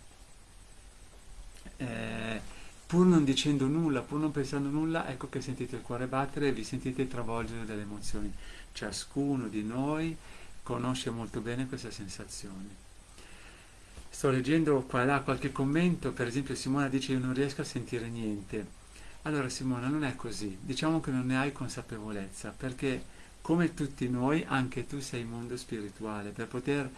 eh, pur non dicendo nulla, pur non pensando nulla, ecco che sentite il cuore battere e vi sentite travolgere dalle emozioni. Ciascuno di noi conosce molto bene questa sensazione. Sto leggendo qua e là qualche commento, per esempio Simona dice io non riesco a sentire niente. Allora Simona non è così, diciamo che non ne hai consapevolezza, perché come tutti noi anche tu sei mondo spirituale, per poter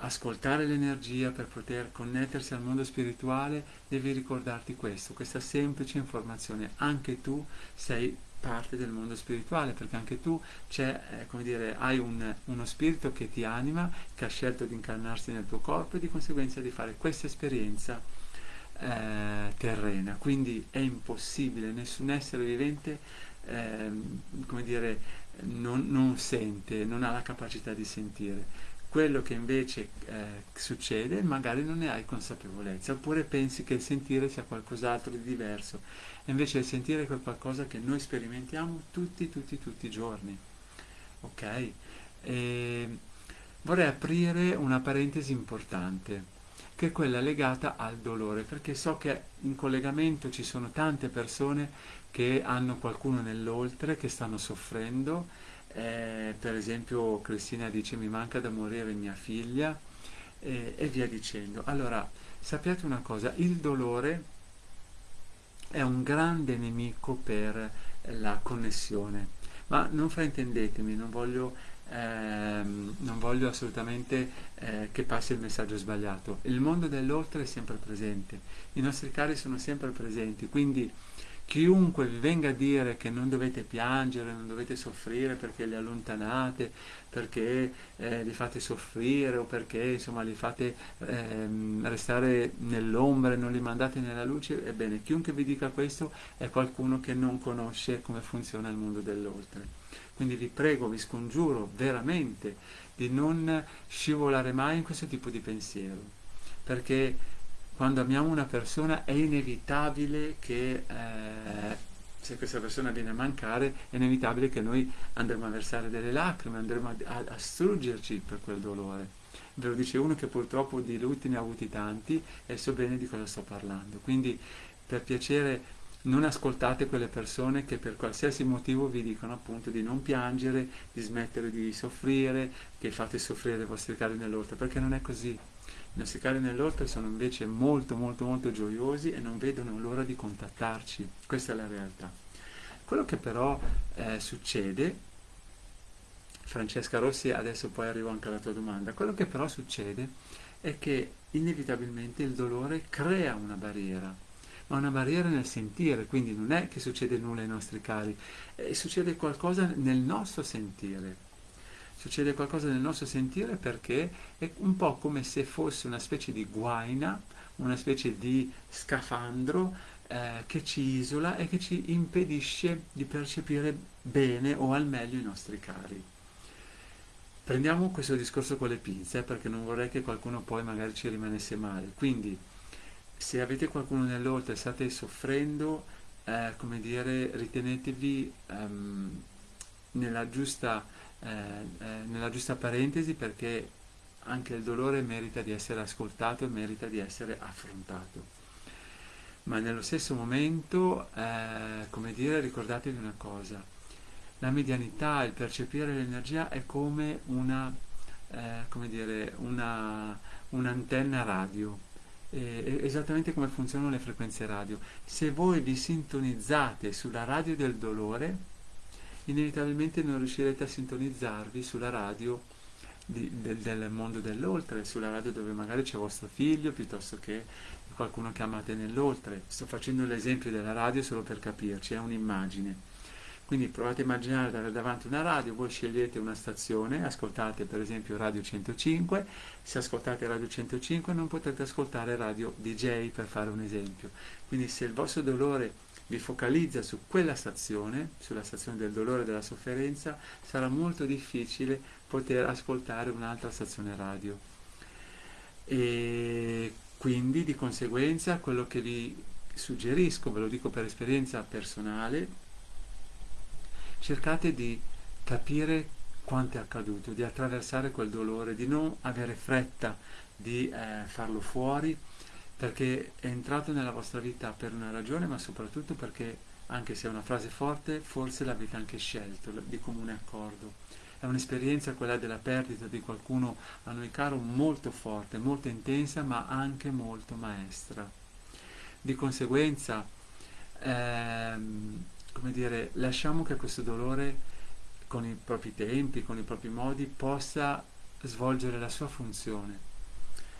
ascoltare l'energia, per poter connettersi al mondo spirituale, devi ricordarti questo, questa semplice informazione. Anche tu sei parte del mondo spirituale, perché anche tu eh, dire, hai un, uno spirito che ti anima, che ha scelto di incarnarsi nel tuo corpo e di conseguenza di fare questa esperienza eh, terrena. Quindi è impossibile, nessun essere vivente eh, come dire, non, non sente, non ha la capacità di sentire quello che invece eh, succede magari non ne hai consapevolezza, oppure pensi che il sentire sia qualcos'altro di diverso, e invece il sentire è qualcosa che noi sperimentiamo tutti, tutti, tutti i giorni. Ok? E vorrei aprire una parentesi importante, che è quella legata al dolore, perché so che in collegamento ci sono tante persone che hanno qualcuno nell'oltre, che stanno soffrendo, eh, per esempio Cristina dice mi manca da morire mia figlia eh, e via dicendo. Allora, sappiate una cosa, il dolore è un grande nemico per la connessione, ma non fraintendetemi, non voglio, ehm, non voglio assolutamente eh, che passi il messaggio sbagliato. Il mondo dell'oltre è sempre presente, i nostri cari sono sempre presenti, quindi Chiunque vi venga a dire che non dovete piangere, non dovete soffrire perché li allontanate, perché eh, li fate soffrire o perché insomma li fate ehm, restare nell'ombra e non li mandate nella luce, ebbene chiunque vi dica questo è qualcuno che non conosce come funziona il mondo dell'oltre. Quindi vi prego, vi scongiuro veramente di non scivolare mai in questo tipo di pensiero, perché quando amiamo una persona è inevitabile che eh, se questa persona viene a mancare è inevitabile che noi andremo a versare delle lacrime, andremo a, a, struggerci per quel dolore. Ve lo dice uno che purtroppo di lutti ne ha avuti tanti e so bene di cosa sto parlando. Quindi per piacere non ascoltate quelle persone che per qualsiasi motivo vi dicono appunto di non piangere, di smettere di soffrire, che fate soffrire i vostri cari nell'oltre, perché non è così. Nostri cari nell'oltre sono invece molto molto molto gioiosi e non vedono l'ora di contattarci, questa è la realtà. Quello che però eh, succede, Francesca Rossi, adesso poi arrivo anche alla tua domanda, quello che però succede è che inevitabilmente il dolore crea una barriera, ma una barriera nel sentire, quindi non è che succede nulla ai nostri cari, eh, succede qualcosa nel nostro sentire succede qualcosa nel nostro sentire perché è un po' come se fosse una specie di guaina, una specie di scafandro eh, che ci isola e che ci impedisce di percepire bene o al meglio i nostri cari. Prendiamo questo discorso con le pinze eh, perché non vorrei che qualcuno poi magari ci rimanesse male. Quindi se avete qualcuno nell'oltre e state soffrendo, eh, come dire, ritenetevi um, nella giusta eh, eh, nella giusta parentesi perché anche il dolore merita di essere ascoltato e merita di essere affrontato. Ma nello stesso momento, eh, come dire, ricordatevi una cosa, la medianità, il percepire l'energia è come una, eh, come dire, una, un'antenna radio, eh, esattamente come funzionano le frequenze radio. Se voi vi sintonizzate sulla radio del dolore, inevitabilmente non riuscirete a sintonizzarvi sulla radio di, del, del mondo dell'oltre, sulla radio dove magari c'è vostro figlio piuttosto che qualcuno che amate nell'oltre. Sto facendo l'esempio della radio solo per capirci, è un'immagine. Quindi provate a immaginare davanti una radio, voi scegliete una stazione, ascoltate per esempio Radio 105, se ascoltate Radio 105 non potrete ascoltare Radio DJ per fare un esempio. Quindi se il vostro dolore vi focalizza su quella stazione, sulla stazione del dolore e della sofferenza, sarà molto difficile poter ascoltare un'altra stazione radio. E quindi di conseguenza quello che vi suggerisco, ve lo dico per esperienza personale, cercate di capire quanto è accaduto, di attraversare quel dolore, di non avere fretta di eh, farlo fuori, perché è entrato nella vostra vita per una ragione, ma soprattutto perché, anche se è una frase forte, forse l'avete anche scelto di comune accordo. È un'esperienza, quella della perdita di qualcuno a noi caro, molto forte, molto intensa, ma anche molto maestra. Di conseguenza, ehm, come dire, lasciamo che questo dolore con i propri tempi, con i propri modi, possa svolgere la sua funzione,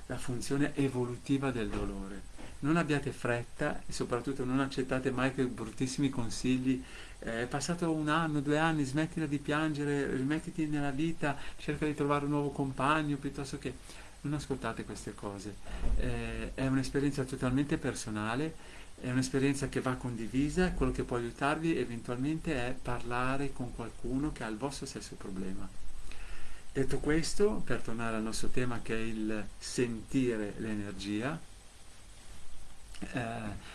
la funzione evolutiva del dolore. Non abbiate fretta e soprattutto non accettate mai quei bruttissimi consigli. Eh, è passato un anno, due anni, smettila di piangere, rimettiti nella vita, cerca di trovare un nuovo compagno piuttosto che... Non ascoltate queste cose. Eh, è un'esperienza totalmente personale è un'esperienza che va condivisa, quello che può aiutarvi eventualmente è parlare con qualcuno che ha il vostro stesso problema. Detto questo, per tornare al nostro tema che è il sentire l'energia, eh,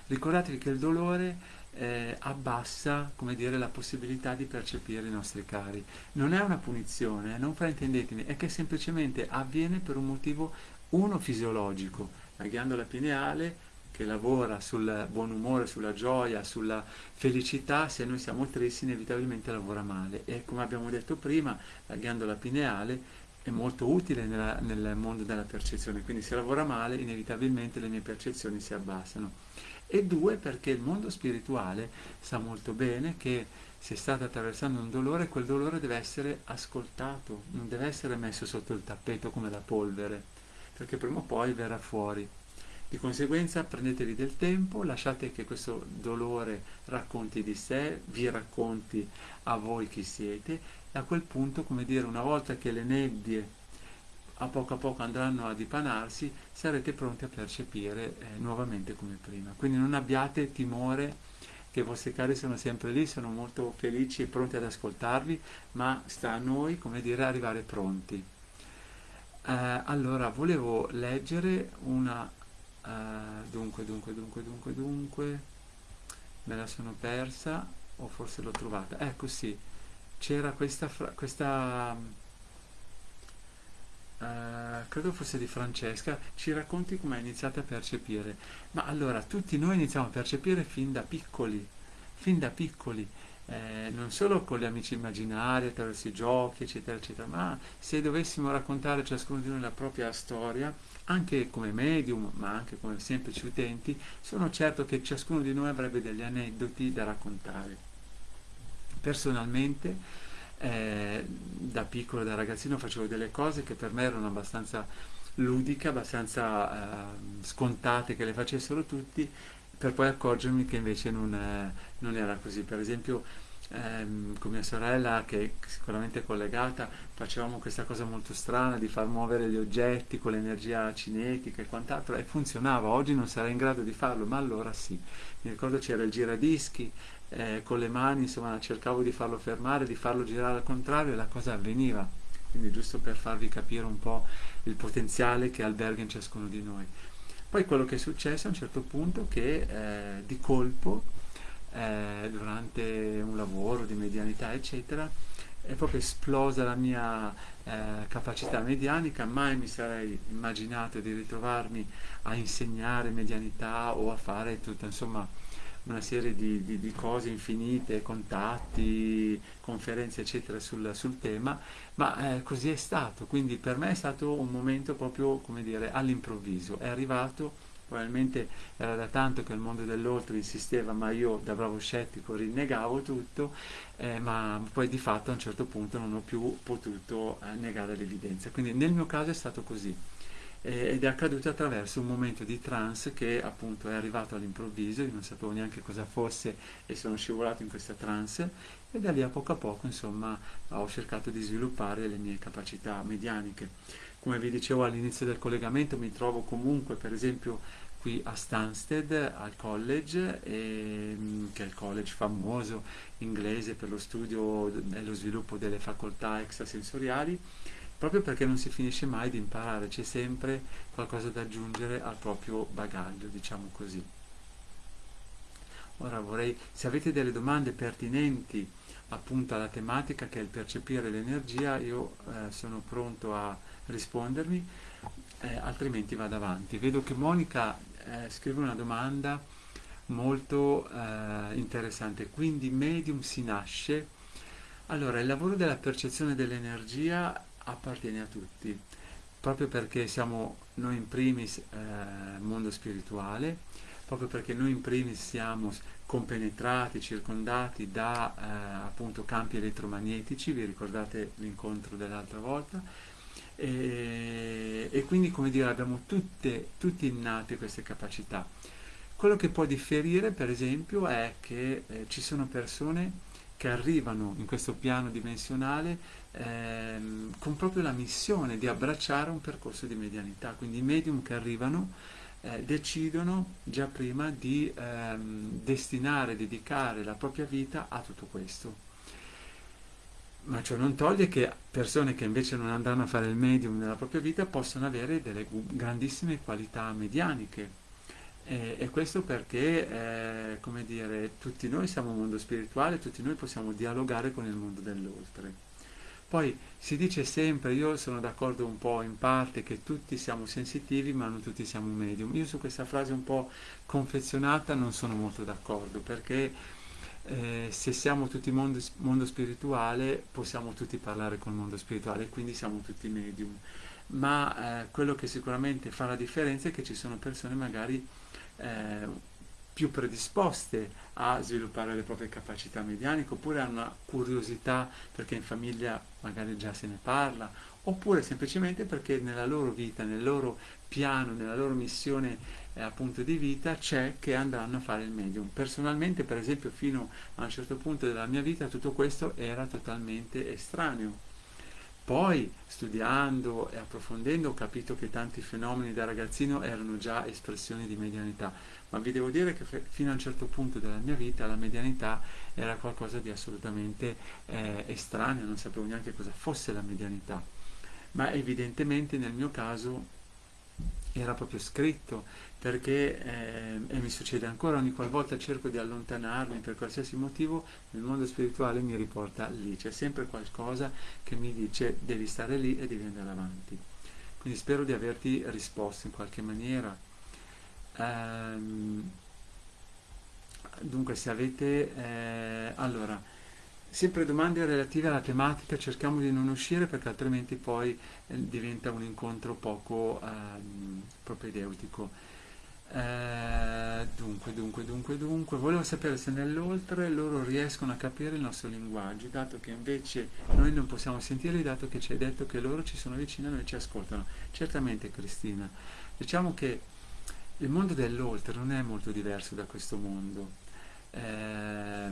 ricordatevi che il dolore eh, abbassa come dire, la possibilità di percepire i nostri cari. Non è una punizione, eh, non fraintendetemi, è che semplicemente avviene per un motivo uno fisiologico. La ghiandola pineale che lavora sul buon umore, sulla gioia, sulla felicità, se noi siamo tristi inevitabilmente lavora male e come abbiamo detto prima la ghiandola pineale è molto utile nella, nel mondo della percezione, quindi se lavora male inevitabilmente le mie percezioni si abbassano. E due, perché il mondo spirituale sa molto bene che se state attraversando un dolore, quel dolore deve essere ascoltato, non deve essere messo sotto il tappeto come la polvere, perché prima o poi verrà fuori. Di conseguenza prendetevi del tempo, lasciate che questo dolore racconti di sé, vi racconti a voi chi siete e a quel punto, come dire, una volta che le nebbie a poco a poco andranno a dipanarsi, sarete pronti a percepire eh, nuovamente come prima. Quindi non abbiate timore che i vostri cari sono sempre lì, sono molto felici e pronti ad ascoltarvi, ma sta a noi, come dire, arrivare pronti. Eh, allora, volevo leggere una Uh, dunque, dunque, dunque, dunque, dunque, me la sono persa o forse l'ho trovata. Ecco sì, c'era questa, questa uh, credo fosse di Francesca, ci racconti come hai iniziato a percepire. Ma allora, tutti noi iniziamo a percepire fin da piccoli, fin da piccoli. Eh, non solo con gli amici immaginari, attraverso i giochi, eccetera, eccetera, ma se dovessimo raccontare ciascuno di noi la propria storia, anche come medium, ma anche come semplici utenti, sono certo che ciascuno di noi avrebbe degli aneddoti da raccontare. Personalmente, eh, da piccolo, da ragazzino, facevo delle cose che per me erano abbastanza ludiche, abbastanza eh, scontate che le facessero tutti, per poi accorgermi che invece non, eh, non era così. Per esempio, ehm, con mia sorella che sicuramente è collegata facevamo questa cosa molto strana di far muovere gli oggetti con l'energia cinetica e quant'altro e funzionava, oggi non sarei in grado di farlo ma allora sì, mi ricordo c'era il giradischi eh, con le mani insomma cercavo di farlo fermare, di farlo girare al contrario e la cosa avveniva. Quindi giusto per farvi capire un po' il potenziale che alberga in ciascuno di noi poi quello che è successo a un certo punto che eh, di colpo eh, durante un lavoro di medianità, eccetera, è proprio esplosa la mia eh, capacità medianica, mai mi sarei immaginato di ritrovarmi a insegnare medianità o a fare tutta insomma una serie di, di, di cose infinite, contatti, conferenze eccetera sul, sul tema, ma eh, così è stato, quindi per me è stato un momento proprio come dire all'improvviso, è arrivato probabilmente era da tanto che il mondo dell'oltre insisteva, ma io da bravo scettico rinnegavo tutto, eh, ma poi di fatto a un certo punto non ho più potuto eh, negare l'evidenza. Quindi nel mio caso è stato così ed è accaduto attraverso un momento di trance che appunto è arrivato all'improvviso, io non sapevo neanche cosa fosse e sono scivolato in questa trance e da lì a poco a poco insomma ho cercato di sviluppare le mie capacità medianiche. Come vi dicevo all'inizio del collegamento mi trovo comunque per esempio qui a Stansted al college, e, mm, che è il college famoso inglese per lo studio e lo sviluppo delle facoltà extrasensoriali proprio perché non si finisce mai di imparare, c'è sempre qualcosa da aggiungere al proprio bagaglio, diciamo così. Ora vorrei, se avete delle domande pertinenti appunto alla tematica che è il percepire l'energia, io eh, sono pronto a rispondermi, eh, altrimenti vado avanti. Vedo che Monica eh, scrive una domanda molto eh, interessante, quindi medium si nasce. Allora, il lavoro della percezione dell'energia appartiene a tutti, proprio perché siamo noi in primis eh, mondo spirituale, proprio perché noi in primis siamo compenetrati, circondati da eh, appunto campi elettromagnetici, vi ricordate l'incontro dell'altra volta, e, e, quindi come dire abbiamo tutte, tutti innate queste capacità. Quello che può differire per esempio è che eh, ci sono persone che arrivano in questo piano dimensionale ehm, con proprio la missione di abbracciare un percorso di medianità, quindi i medium che arrivano eh, decidono già prima di ehm, destinare, dedicare la propria vita a tutto questo. Ma ciò non toglie che persone che invece non andranno a fare il medium nella propria vita possono avere delle grandissime qualità medianiche, e, e, questo perché, eh, come dire, tutti noi siamo un mondo spirituale, tutti noi possiamo dialogare con il mondo dell'oltre. Poi si dice sempre, io sono d'accordo un po' in parte, che tutti siamo sensitivi ma non tutti siamo medium. Io su questa frase un po' confezionata non sono molto d'accordo perché eh, se siamo tutti mondo, mondo spirituale possiamo tutti parlare col mondo spirituale, quindi siamo tutti medium. Ma eh, quello che sicuramente fa la differenza è che ci sono persone magari eh, più predisposte a sviluppare le proprie capacità medianiche oppure hanno una curiosità perché in famiglia magari già se ne parla oppure semplicemente perché nella loro vita, nel loro piano, nella loro missione eh, appunto di vita c'è che andranno a fare il medium. Personalmente per esempio fino a un certo punto della mia vita tutto questo era totalmente estraneo. Poi studiando e approfondendo ho capito che tanti fenomeni da ragazzino erano già espressioni di medianità. Ma vi devo dire che fino a un certo punto della mia vita la medianità era qualcosa di assolutamente eh, estraneo, non sapevo neanche cosa fosse la medianità, ma evidentemente nel mio caso era proprio scritto perché eh, e mi succede ancora ogni qualvolta cerco di allontanarmi per qualsiasi motivo il mondo spirituale mi riporta lì. C'è sempre qualcosa che mi dice devi stare lì e devi andare avanti. Quindi spero di averti risposto in qualche maniera. Ehm, dunque se avete eh, allora sempre domande relative alla tematica cerchiamo di non uscire perché altrimenti poi eh, diventa un incontro poco ehm, propedeutico. Eh, dunque dunque dunque dunque volevo sapere se nell'oltre loro riescono a capire il nostro linguaggio dato che invece noi non possiamo sentirli dato che ci hai detto che loro ci sono vicini e noi ci ascoltano. Certamente Cristina. Diciamo che il mondo dell'oltre non è molto diverso da questo mondo. Eh,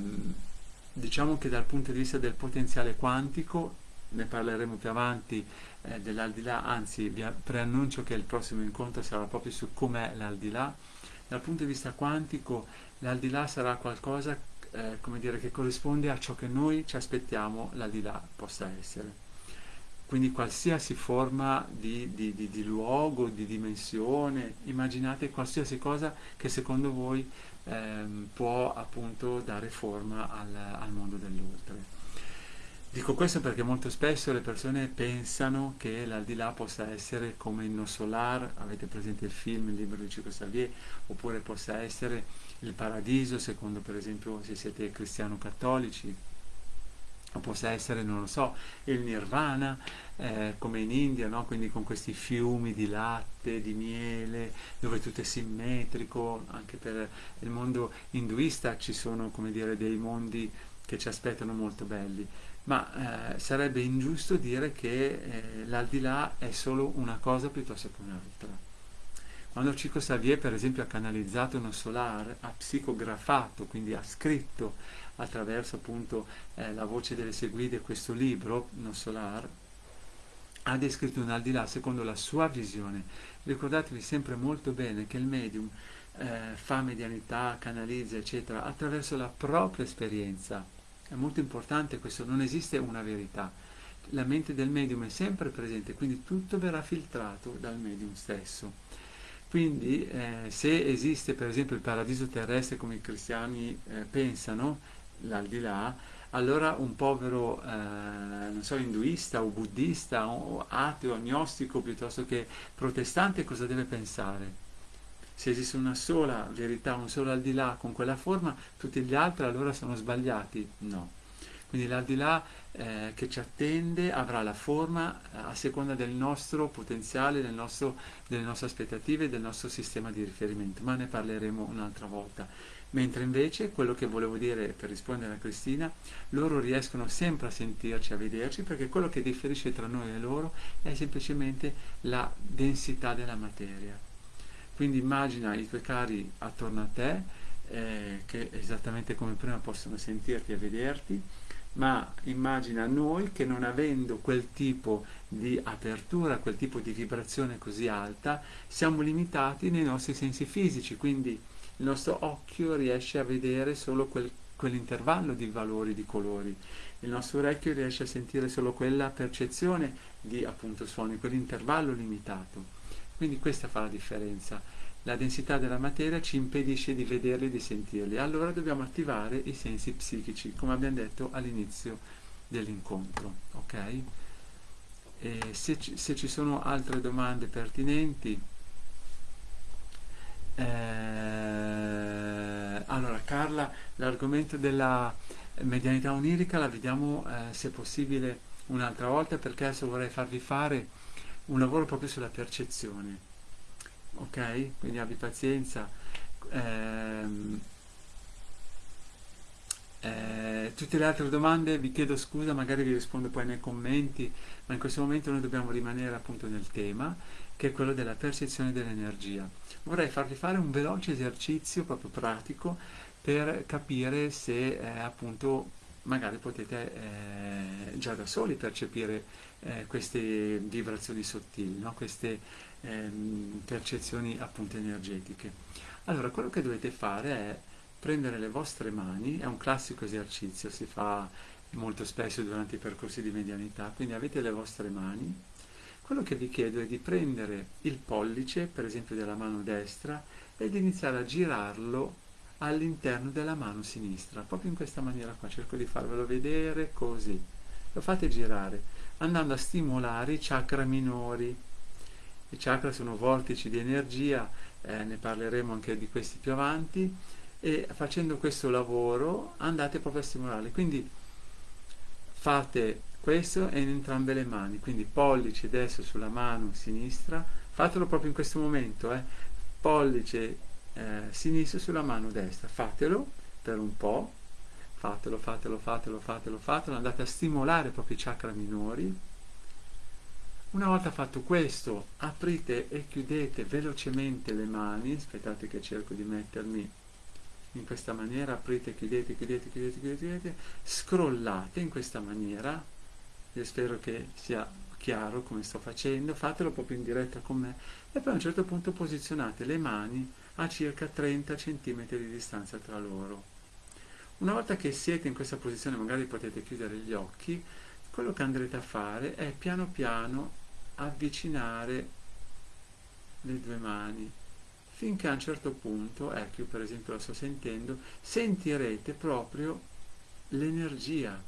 diciamo che dal punto di vista del potenziale quantico, ne parleremo più avanti eh, dell'aldilà, anzi vi preannuncio che il prossimo incontro sarà proprio su com'è l'aldilà. Dal punto di vista quantico l'aldilà sarà qualcosa eh, come dire, che corrisponde a ciò che noi ci aspettiamo l'aldilà possa essere quindi qualsiasi forma di, di, di, di, luogo, di dimensione, immaginate qualsiasi cosa che secondo voi ehm, può appunto dare forma al, al mondo dell'oltre. Dico questo perché molto spesso le persone pensano che l'aldilà possa essere come il No Solar, avete presente il film, il libro di Cico Xavier, oppure possa essere il paradiso, secondo per esempio se siete cristiano-cattolici, possa essere, non lo so, il nirvana, eh, come in India, no? quindi con questi fiumi di latte, di miele, dove tutto è simmetrico, anche per il mondo induista ci sono come dire dei mondi che ci aspettano molto belli, ma eh, sarebbe ingiusto dire che eh, l'aldilà è solo una cosa piuttosto che un'altra. Quando Chico Xavier per esempio ha canalizzato uno solar, ha psicografato, quindi ha scritto attraverso appunto eh, la voce delle seguite questo libro, uno solar, ha descritto un al di là secondo la sua visione. Ricordatevi sempre molto bene che il medium eh, fa medianità, canalizza, eccetera, attraverso la propria esperienza. È molto importante questo, non esiste una verità. La mente del medium è sempre presente, quindi tutto verrà filtrato dal medium stesso. Quindi eh, se esiste per esempio il paradiso terrestre come i cristiani eh, pensano, l'aldilà, allora un povero, eh, non so, induista o buddista o ateo, agnostico piuttosto che protestante cosa deve pensare? Se esiste una sola verità, un solo al di là con quella forma, tutti gli altri allora sono sbagliati? No. Quindi l'aldilà eh, che ci attende avrà la forma eh, a seconda del nostro potenziale, del nostro, delle nostre aspettative del nostro sistema di riferimento, ma ne parleremo un'altra volta. Mentre invece quello che volevo dire per rispondere a Cristina, loro riescono sempre a sentirci, a vederci, perché quello che differisce tra noi e loro è semplicemente la densità della materia. Quindi immagina i tuoi cari attorno a te, eh, che esattamente come prima possono sentirti e vederti, ma immagina noi che non avendo quel tipo di apertura, quel tipo di vibrazione così alta, siamo limitati nei nostri sensi fisici, quindi il nostro occhio riesce a vedere solo quel, quell'intervallo di valori, di colori, il nostro orecchio riesce a sentire solo quella percezione di appunto suoni, quell'intervallo limitato. Quindi questa fa la differenza. La densità della materia ci impedisce di vederli e di sentirli. Allora dobbiamo attivare i sensi psichici, come abbiamo detto all'inizio dell'incontro. Okay? Se, se ci sono altre domande pertinenti, eh, allora Carla, l'argomento della medianità onirica la vediamo eh, se possibile un'altra volta perché adesso vorrei farvi fare un lavoro proprio sulla percezione. Ok? Quindi abbi pazienza. Ehm, eh, tutte le altre domande vi chiedo scusa, magari vi rispondo poi nei commenti, ma in questo momento noi dobbiamo rimanere appunto nel tema che è quello della percezione dell'energia. Vorrei farvi fare un veloce esercizio proprio pratico per capire se eh, appunto magari potete eh, già da soli percepire eh, queste vibrazioni sottili, no? queste ehm, percezioni appunto energetiche. Allora quello che dovete fare è prendere le vostre mani, è un classico esercizio, si fa molto spesso durante i percorsi di medianità, quindi avete le vostre mani, quello che vi chiedo è di prendere il pollice, per esempio della mano destra, ed iniziare a girarlo all'interno della mano sinistra, proprio in questa maniera qua, cerco di farvelo vedere così. Lo fate girare, andando a stimolare i chakra minori. I chakra sono vortici di energia, eh, ne parleremo anche di questi più avanti, e facendo questo lavoro andate proprio a stimolarli. Quindi fate questo in entrambe le mani, quindi pollice adesso sulla mano sinistra, fatelo proprio in questo momento, eh. pollice eh, sinistro sulla mano destra, fatelo per un po', fatelo, fatelo, fatelo, fatelo, fatelo, andate a stimolare proprio i chakra minori. Una volta fatto questo, aprite e chiudete velocemente le mani, aspettate che cerco di mettermi in questa maniera, aprite, chiudete, chiudete, chiudete, chiudete, scrollate in questa maniera, io spero che sia chiaro come sto facendo, fatelo proprio in diretta con me. E poi a un certo punto posizionate le mani a circa 30 cm di distanza tra loro. Una volta che siete in questa posizione, magari potete chiudere gli occhi, quello che andrete a fare è piano piano avvicinare le due mani finché a un certo punto, ecco io per esempio lo sto sentendo, sentirete proprio l'energia.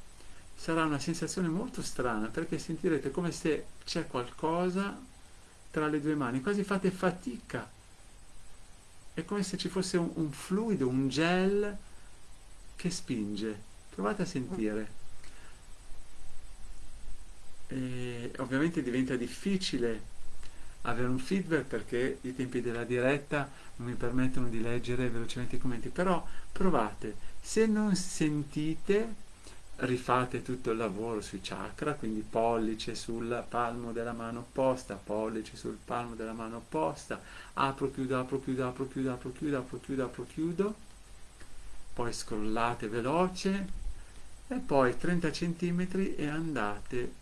Sarà una sensazione molto strana perché sentirete come se c'è qualcosa tra le due mani, quasi fate fatica. È come se ci fosse un, un fluido, un gel che spinge. Provate a sentire. E ovviamente diventa difficile avere un feedback perché i tempi della diretta non mi permettono di leggere velocemente i commenti, però provate, se non sentite rifate tutto il lavoro sui chakra, quindi pollice sul palmo della mano opposta, pollice sul palmo della mano opposta, apro, chiudo, apro, chiudo, apro, chiudo, apro, chiudo, apro, chiudo, apro, chiudo, poi scrollate veloce e poi 30 cm e andate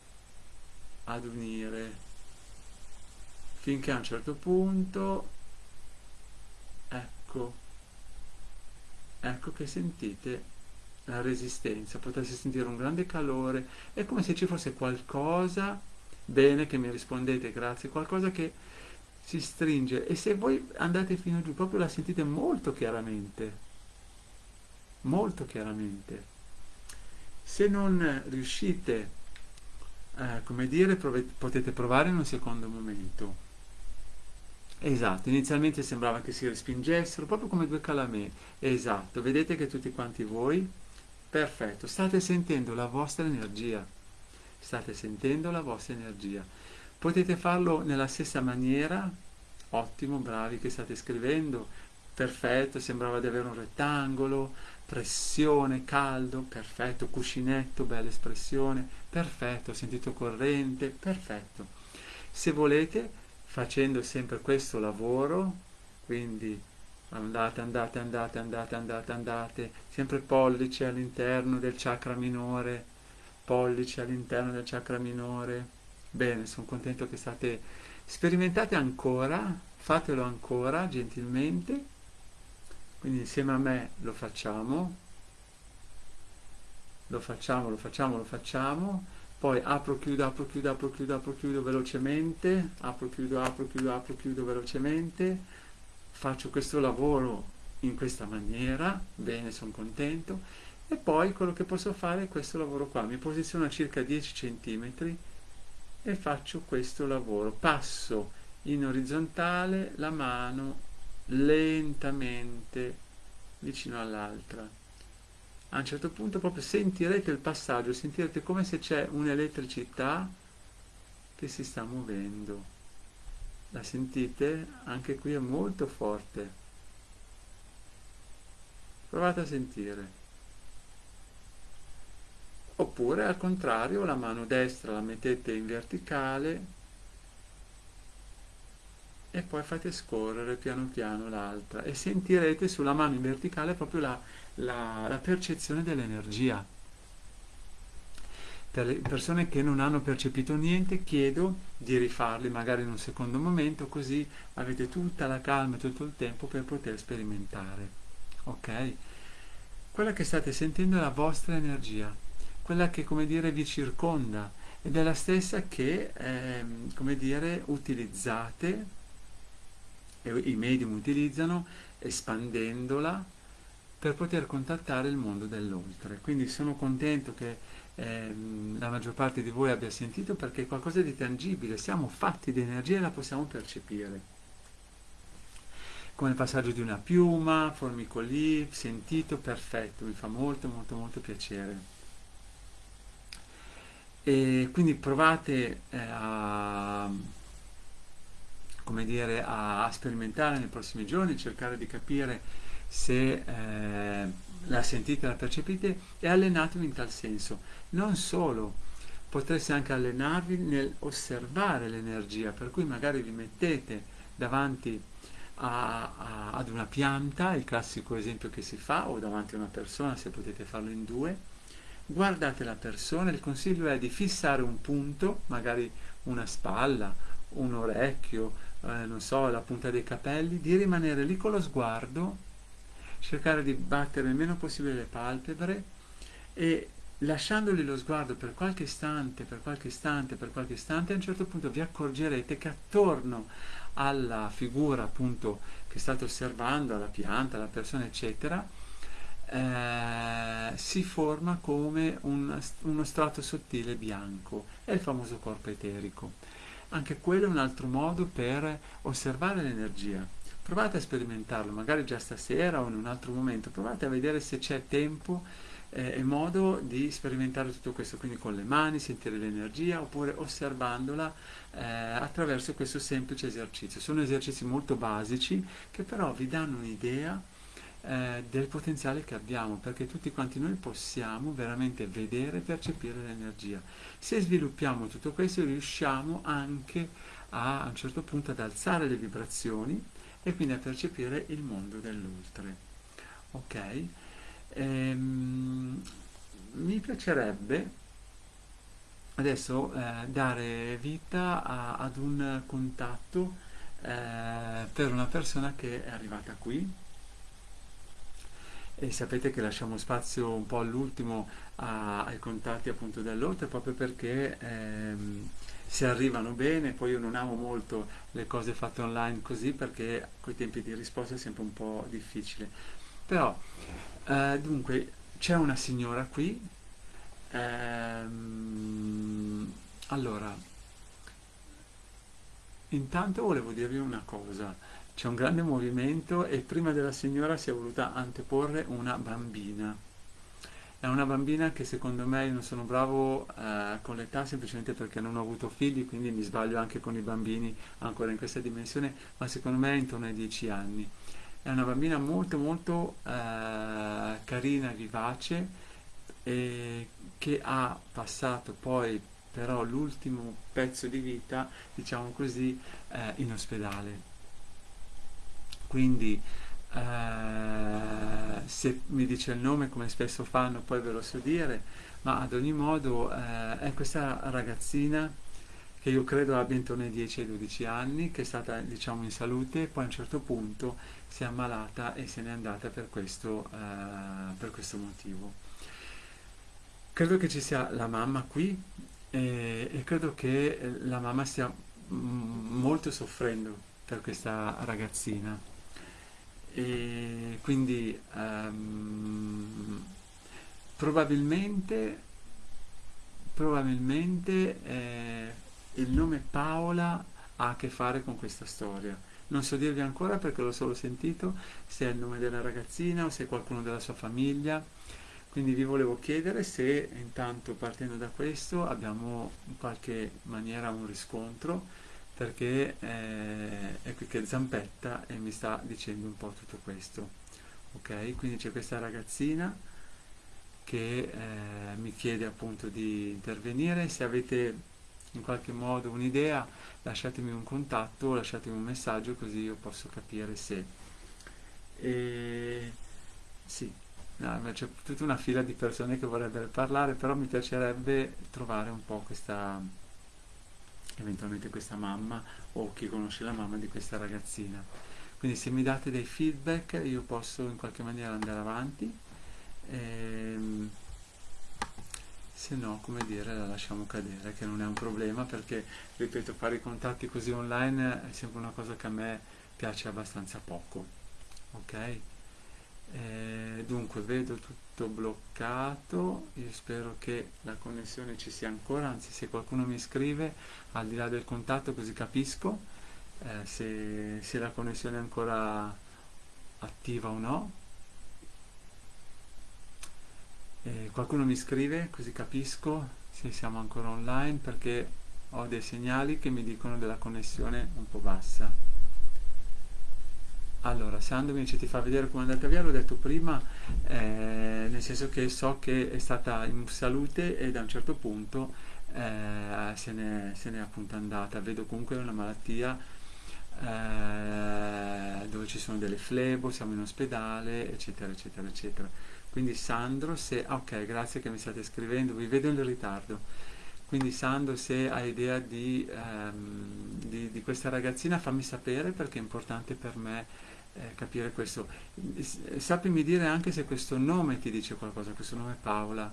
ad unire finché a un certo punto ecco ecco che sentite la resistenza, potreste sentire un grande calore, è come se ci fosse qualcosa, bene che mi rispondete, grazie, qualcosa che si stringe e se voi andate fino giù proprio la sentite molto chiaramente, molto chiaramente. Se non riuscite, eh, come dire, potete provare in un secondo momento. Esatto, inizialmente sembrava che si respingessero, proprio come due calamè. Esatto, vedete che tutti quanti voi Perfetto, state sentendo la vostra energia, state sentendo la vostra energia. Potete farlo nella stessa maniera, ottimo, bravi che state scrivendo, perfetto, sembrava di avere un rettangolo, pressione, caldo, perfetto, cuscinetto, bella espressione, perfetto, sentito corrente, perfetto. Se volete, facendo sempre questo lavoro, quindi andate, andate, andate, andate, andate, andate, sempre pollice all'interno del chakra minore, pollice all'interno del chakra minore. Bene, sono contento che state sperimentate ancora, fatelo ancora gentilmente. Quindi insieme a me lo facciamo. Lo facciamo, lo facciamo, lo facciamo. Poi apro, chiudo, apro, chiudo, apro, chiudo, apro, chiudo velocemente. Apro, chiudo, apro, chiudo, apro, chiudo velocemente faccio questo lavoro in questa maniera, bene, sono contento, e poi quello che posso fare è questo lavoro qua, mi posiziono a circa 10 cm e faccio questo lavoro, passo in orizzontale la mano lentamente vicino all'altra. A un certo punto proprio sentirete il passaggio, sentirete come se c'è un'elettricità che si sta muovendo. La sentite? Anche qui è molto forte. Provate a sentire. Oppure al contrario la mano destra la mettete in verticale e poi fate scorrere piano piano l'altra e sentirete sulla mano in verticale proprio la, la, la percezione dell'energia. Per le persone che non hanno percepito niente chiedo di rifarli magari in un secondo momento così avete tutta la calma e tutto il tempo per poter sperimentare. Ok? Quella che state sentendo è la vostra energia quella che come dire vi circonda ed è la stessa che eh, come dire utilizzate e i medium utilizzano espandendola per poter contattare il mondo dell'oltre quindi sono contento che ehm, la maggior parte di voi abbia sentito perché è qualcosa di tangibile, siamo fatti di energia e la possiamo percepire. Come il passaggio di una piuma, formicolì, sentito, perfetto, mi fa molto molto molto piacere. E quindi provate eh, a, come dire, a, sperimentare nei prossimi giorni, cercare di capire se eh, la sentite, la percepite e allenatevi in tal senso. Non solo, potreste anche allenarvi nel osservare l'energia, per cui magari vi mettete davanti a, a, ad una pianta, il classico esempio che si fa, o davanti a una persona se potete farlo in due, guardate la persona, il consiglio è di fissare un punto, magari una spalla, un orecchio, eh, non so, la punta dei capelli, di rimanere lì con lo sguardo cercare di battere il meno possibile le palpebre e lasciandogli lo sguardo per qualche istante, per qualche istante, per qualche istante, a un certo punto vi accorgerete che attorno alla figura appunto che state osservando, alla pianta, alla persona, eccetera, eh, si forma come un, uno strato sottile bianco, è il famoso corpo eterico. Anche quello è un altro modo per osservare l'energia provate a sperimentarlo, magari già stasera o in un altro momento, provate a vedere se c'è tempo eh, è modo di sperimentare tutto questo, quindi con le mani, sentire l'energia oppure osservandola eh, attraverso questo semplice esercizio. Sono esercizi molto basici che però vi danno un'idea eh, del potenziale che abbiamo, perché tutti quanti noi possiamo veramente vedere e percepire l'energia. Se sviluppiamo tutto questo riusciamo anche a, a un certo punto ad alzare le vibrazioni e quindi a percepire il mondo dell'oltre. Ok? Ehm, mi piacerebbe adesso eh, dare vita a, ad un contatto eh, per una persona che è arrivata qui e sapete che lasciamo spazio un po' all'ultimo ai contatti appunto dell'oltre proprio perché ehm, se arrivano bene, poi io non amo molto le cose fatte online così perché con i tempi di risposta è sempre un po' difficile. Però, eh, dunque, c'è una signora qui, ehm, allora, intanto volevo dirvi una cosa, c'è un grande movimento e prima della signora si è voluta anteporre una bambina. È una bambina che secondo me io non sono bravo eh, con l'età semplicemente perché non ho avuto figli, quindi mi sbaglio anche con i bambini ancora in questa dimensione, ma secondo me è intorno ai 10 anni. È una bambina molto molto eh, carina, vivace che ha passato poi però l'ultimo pezzo di vita, diciamo così, eh, in ospedale quindi eh, se mi dice il nome come spesso fanno poi ve lo so dire, ma ad ogni modo eh, è questa ragazzina che io credo abbia intorno ai 10 ai 12 anni, che è stata diciamo in salute, poi a un certo punto si è ammalata e se n'è andata per questo, eh, per questo motivo. Credo che ci sia la mamma qui e, e credo che la mamma stia molto soffrendo per questa ragazzina e quindi um, probabilmente, probabilmente eh, il nome Paola ha a che fare con questa storia. Non so dirvi ancora perché l'ho solo sentito, se è il nome della ragazzina o se è qualcuno della sua famiglia. Quindi vi volevo chiedere se intanto partendo da questo abbiamo in qualche maniera un riscontro perché eh, è qui che zampetta e mi sta dicendo un po' tutto questo. Ok, quindi c'è questa ragazzina che eh, mi chiede appunto di intervenire, se avete in qualche modo un'idea lasciatemi un contatto, lasciatemi un messaggio così io posso capire se... E... Sì, no, c'è tutta una fila di persone che vorrebbero parlare, però mi piacerebbe trovare un po' questa eventualmente questa mamma o chi conosce la mamma di questa ragazzina. Quindi se mi date dei feedback io posso in qualche maniera andare avanti, ehm, se no, come dire, la lasciamo cadere, che non è un problema perché, ripeto, fare i contatti così online è sempre una cosa che a me piace abbastanza poco. Ok? Eh, dunque vedo tutto bloccato, io spero che la connessione ci sia ancora, anzi se qualcuno mi scrive al di là del contatto così capisco eh, se, se la connessione è ancora attiva o no. Eh, qualcuno mi scrive così capisco se siamo ancora online perché ho dei segnali che mi dicono della connessione un po' bassa. Allora, Sandro dice ti fa vedere come è andata via, l'ho detto prima, eh, nel senso che so che è stata in salute e da un certo punto eh, se, n'è, se n'è appunto andata. Vedo comunque una malattia eh, dove ci sono delle flebo, siamo in ospedale, eccetera, eccetera, eccetera. Quindi Sandro, se... ok, grazie che mi state scrivendo, vi vedo in ritardo. Quindi Sandro, se hai idea di, um, di, di questa ragazzina, fammi sapere perché è importante per me eh, capire questo. Sappimi dire anche se questo nome ti dice qualcosa, questo nome Paola.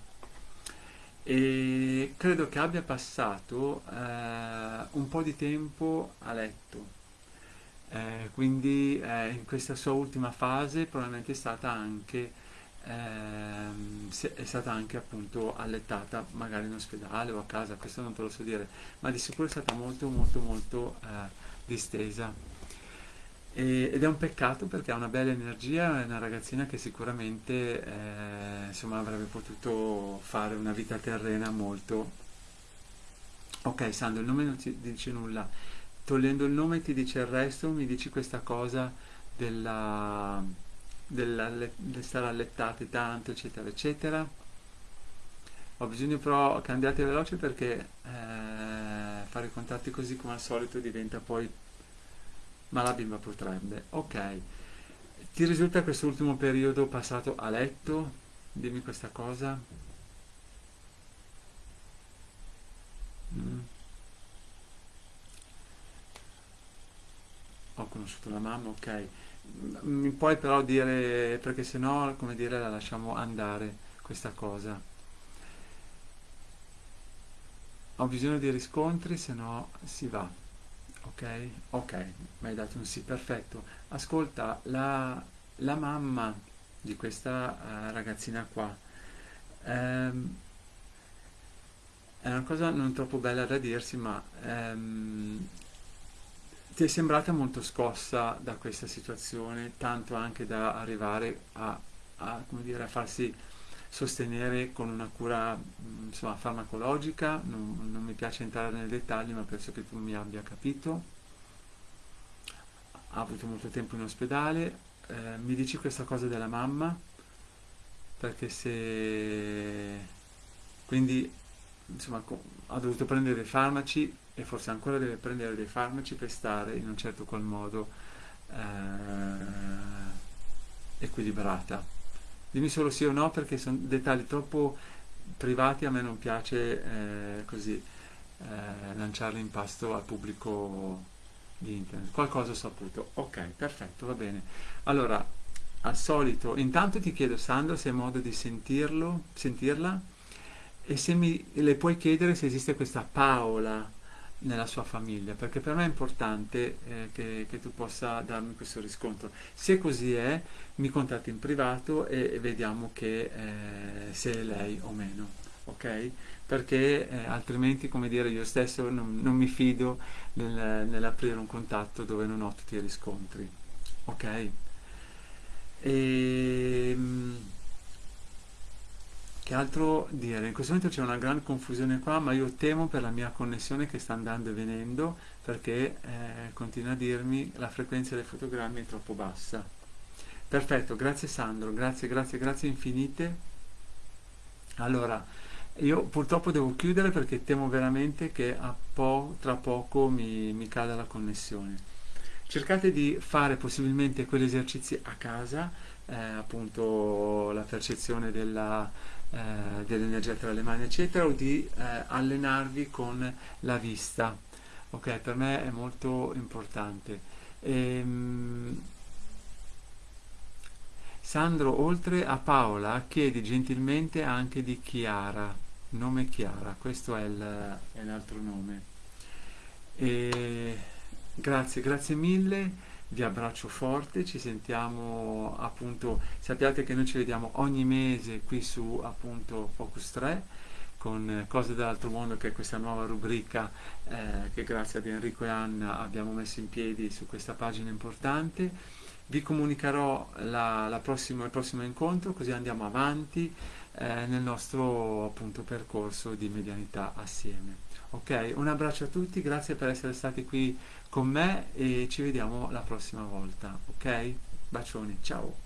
E credo che abbia passato eh, un po' di tempo a letto. Eh, quindi eh, in questa sua ultima fase probabilmente è stata anche ehm, è stata anche appunto allettata magari in ospedale o a casa, questo non te lo so dire, ma di sicuro è stata molto molto molto eh, distesa E- ed è un peccato perché ha una bella energia, è una ragazzina che sicuramente eh, insomma, avrebbe potuto fare una vita terrena molto... Ok, Sandro, il nome non ti dice nulla. Togliendo il nome ti dice il resto, mi dici questa cosa della, della, del stare allettate tanto, eccetera, eccetera. Ho bisogno però che andiate veloce perché eh, fare contatti così come al solito diventa poi... Ma la bimba potrebbe. Ok. Ti risulta quest'ultimo periodo passato a letto? Dimmi questa cosa. Mm. Ho conosciuto la mamma, ok. Mi puoi però dire, perché sennò, come dire, la lasciamo andare questa cosa. Ho bisogno di riscontri, se no si va. Ok? Ok, mi hai dato un sì, perfetto. Ascolta, la, la mamma di questa uh, ragazzina qua ehm, è una cosa non troppo bella da dirsi, ma ehm, ti è sembrata molto scossa da questa situazione, tanto anche da arrivare a, a, come dire, a farsi sostenere con una cura insomma, farmacologica, non, non mi piace entrare nei dettagli ma penso che tu mi abbia capito, ha avuto molto tempo in ospedale, eh, mi dici questa cosa della mamma, perché se quindi insomma ha dovuto prendere dei farmaci e forse ancora deve prendere dei farmaci per stare in un certo qual modo eh, equilibrata. Dimmi solo sì o no perché sono dettagli troppo privati, a me non piace eh, così eh, lanciarli in pasto al pubblico di internet. Qualcosa ho saputo. Ok, perfetto, va bene. Allora, al solito, intanto ti chiedo Sandro se hai modo di sentirlo, sentirla e se mi, le puoi chiedere se esiste questa Paola nella sua famiglia, perché per me è importante eh, che, che, tu possa darmi questo riscontro. Se così è, mi contatti in privato e, e vediamo che, eh, se è lei o meno, ok? Perché eh, altrimenti, come dire, io stesso non, non mi fido nel, nell'aprire un contatto dove non ho tutti i riscontri, ok? E, ehm, che altro dire? In questo momento c'è una gran confusione qua, ma io temo per la mia connessione che sta andando e venendo, perché eh, continua a dirmi la frequenza dei fotogrammi è troppo bassa. Perfetto, grazie Sandro, grazie, grazie, grazie infinite. Allora, io purtroppo devo chiudere perché temo veramente che po tra poco mi, mi cada la connessione. Cercate di fare possibilmente quegli esercizi a casa, eh, appunto la percezione della eh, dell'energia tra le mani eccetera o di eh, allenarvi con la vista. Ok per me è molto importante. Ehm, Sandro oltre a Paola chiedi gentilmente anche di Chiara nome Chiara questo è, l'altro nome. E, grazie grazie mille vi abbraccio forte, ci sentiamo appunto, sappiate che noi ci vediamo ogni mese qui su appunto Focus 3 con Cose dell'altro mondo che è questa nuova rubrica eh, che grazie ad Enrico e Anna abbiamo messo in piedi su questa pagina importante. Vi comunicherò la, la prossimo, il prossimo incontro così andiamo avanti eh, nel nostro appunto percorso di medianità assieme. Ok, un abbraccio a tutti, grazie per essere stati qui con me e ci vediamo la prossima volta, ok? Bacioni, ciao!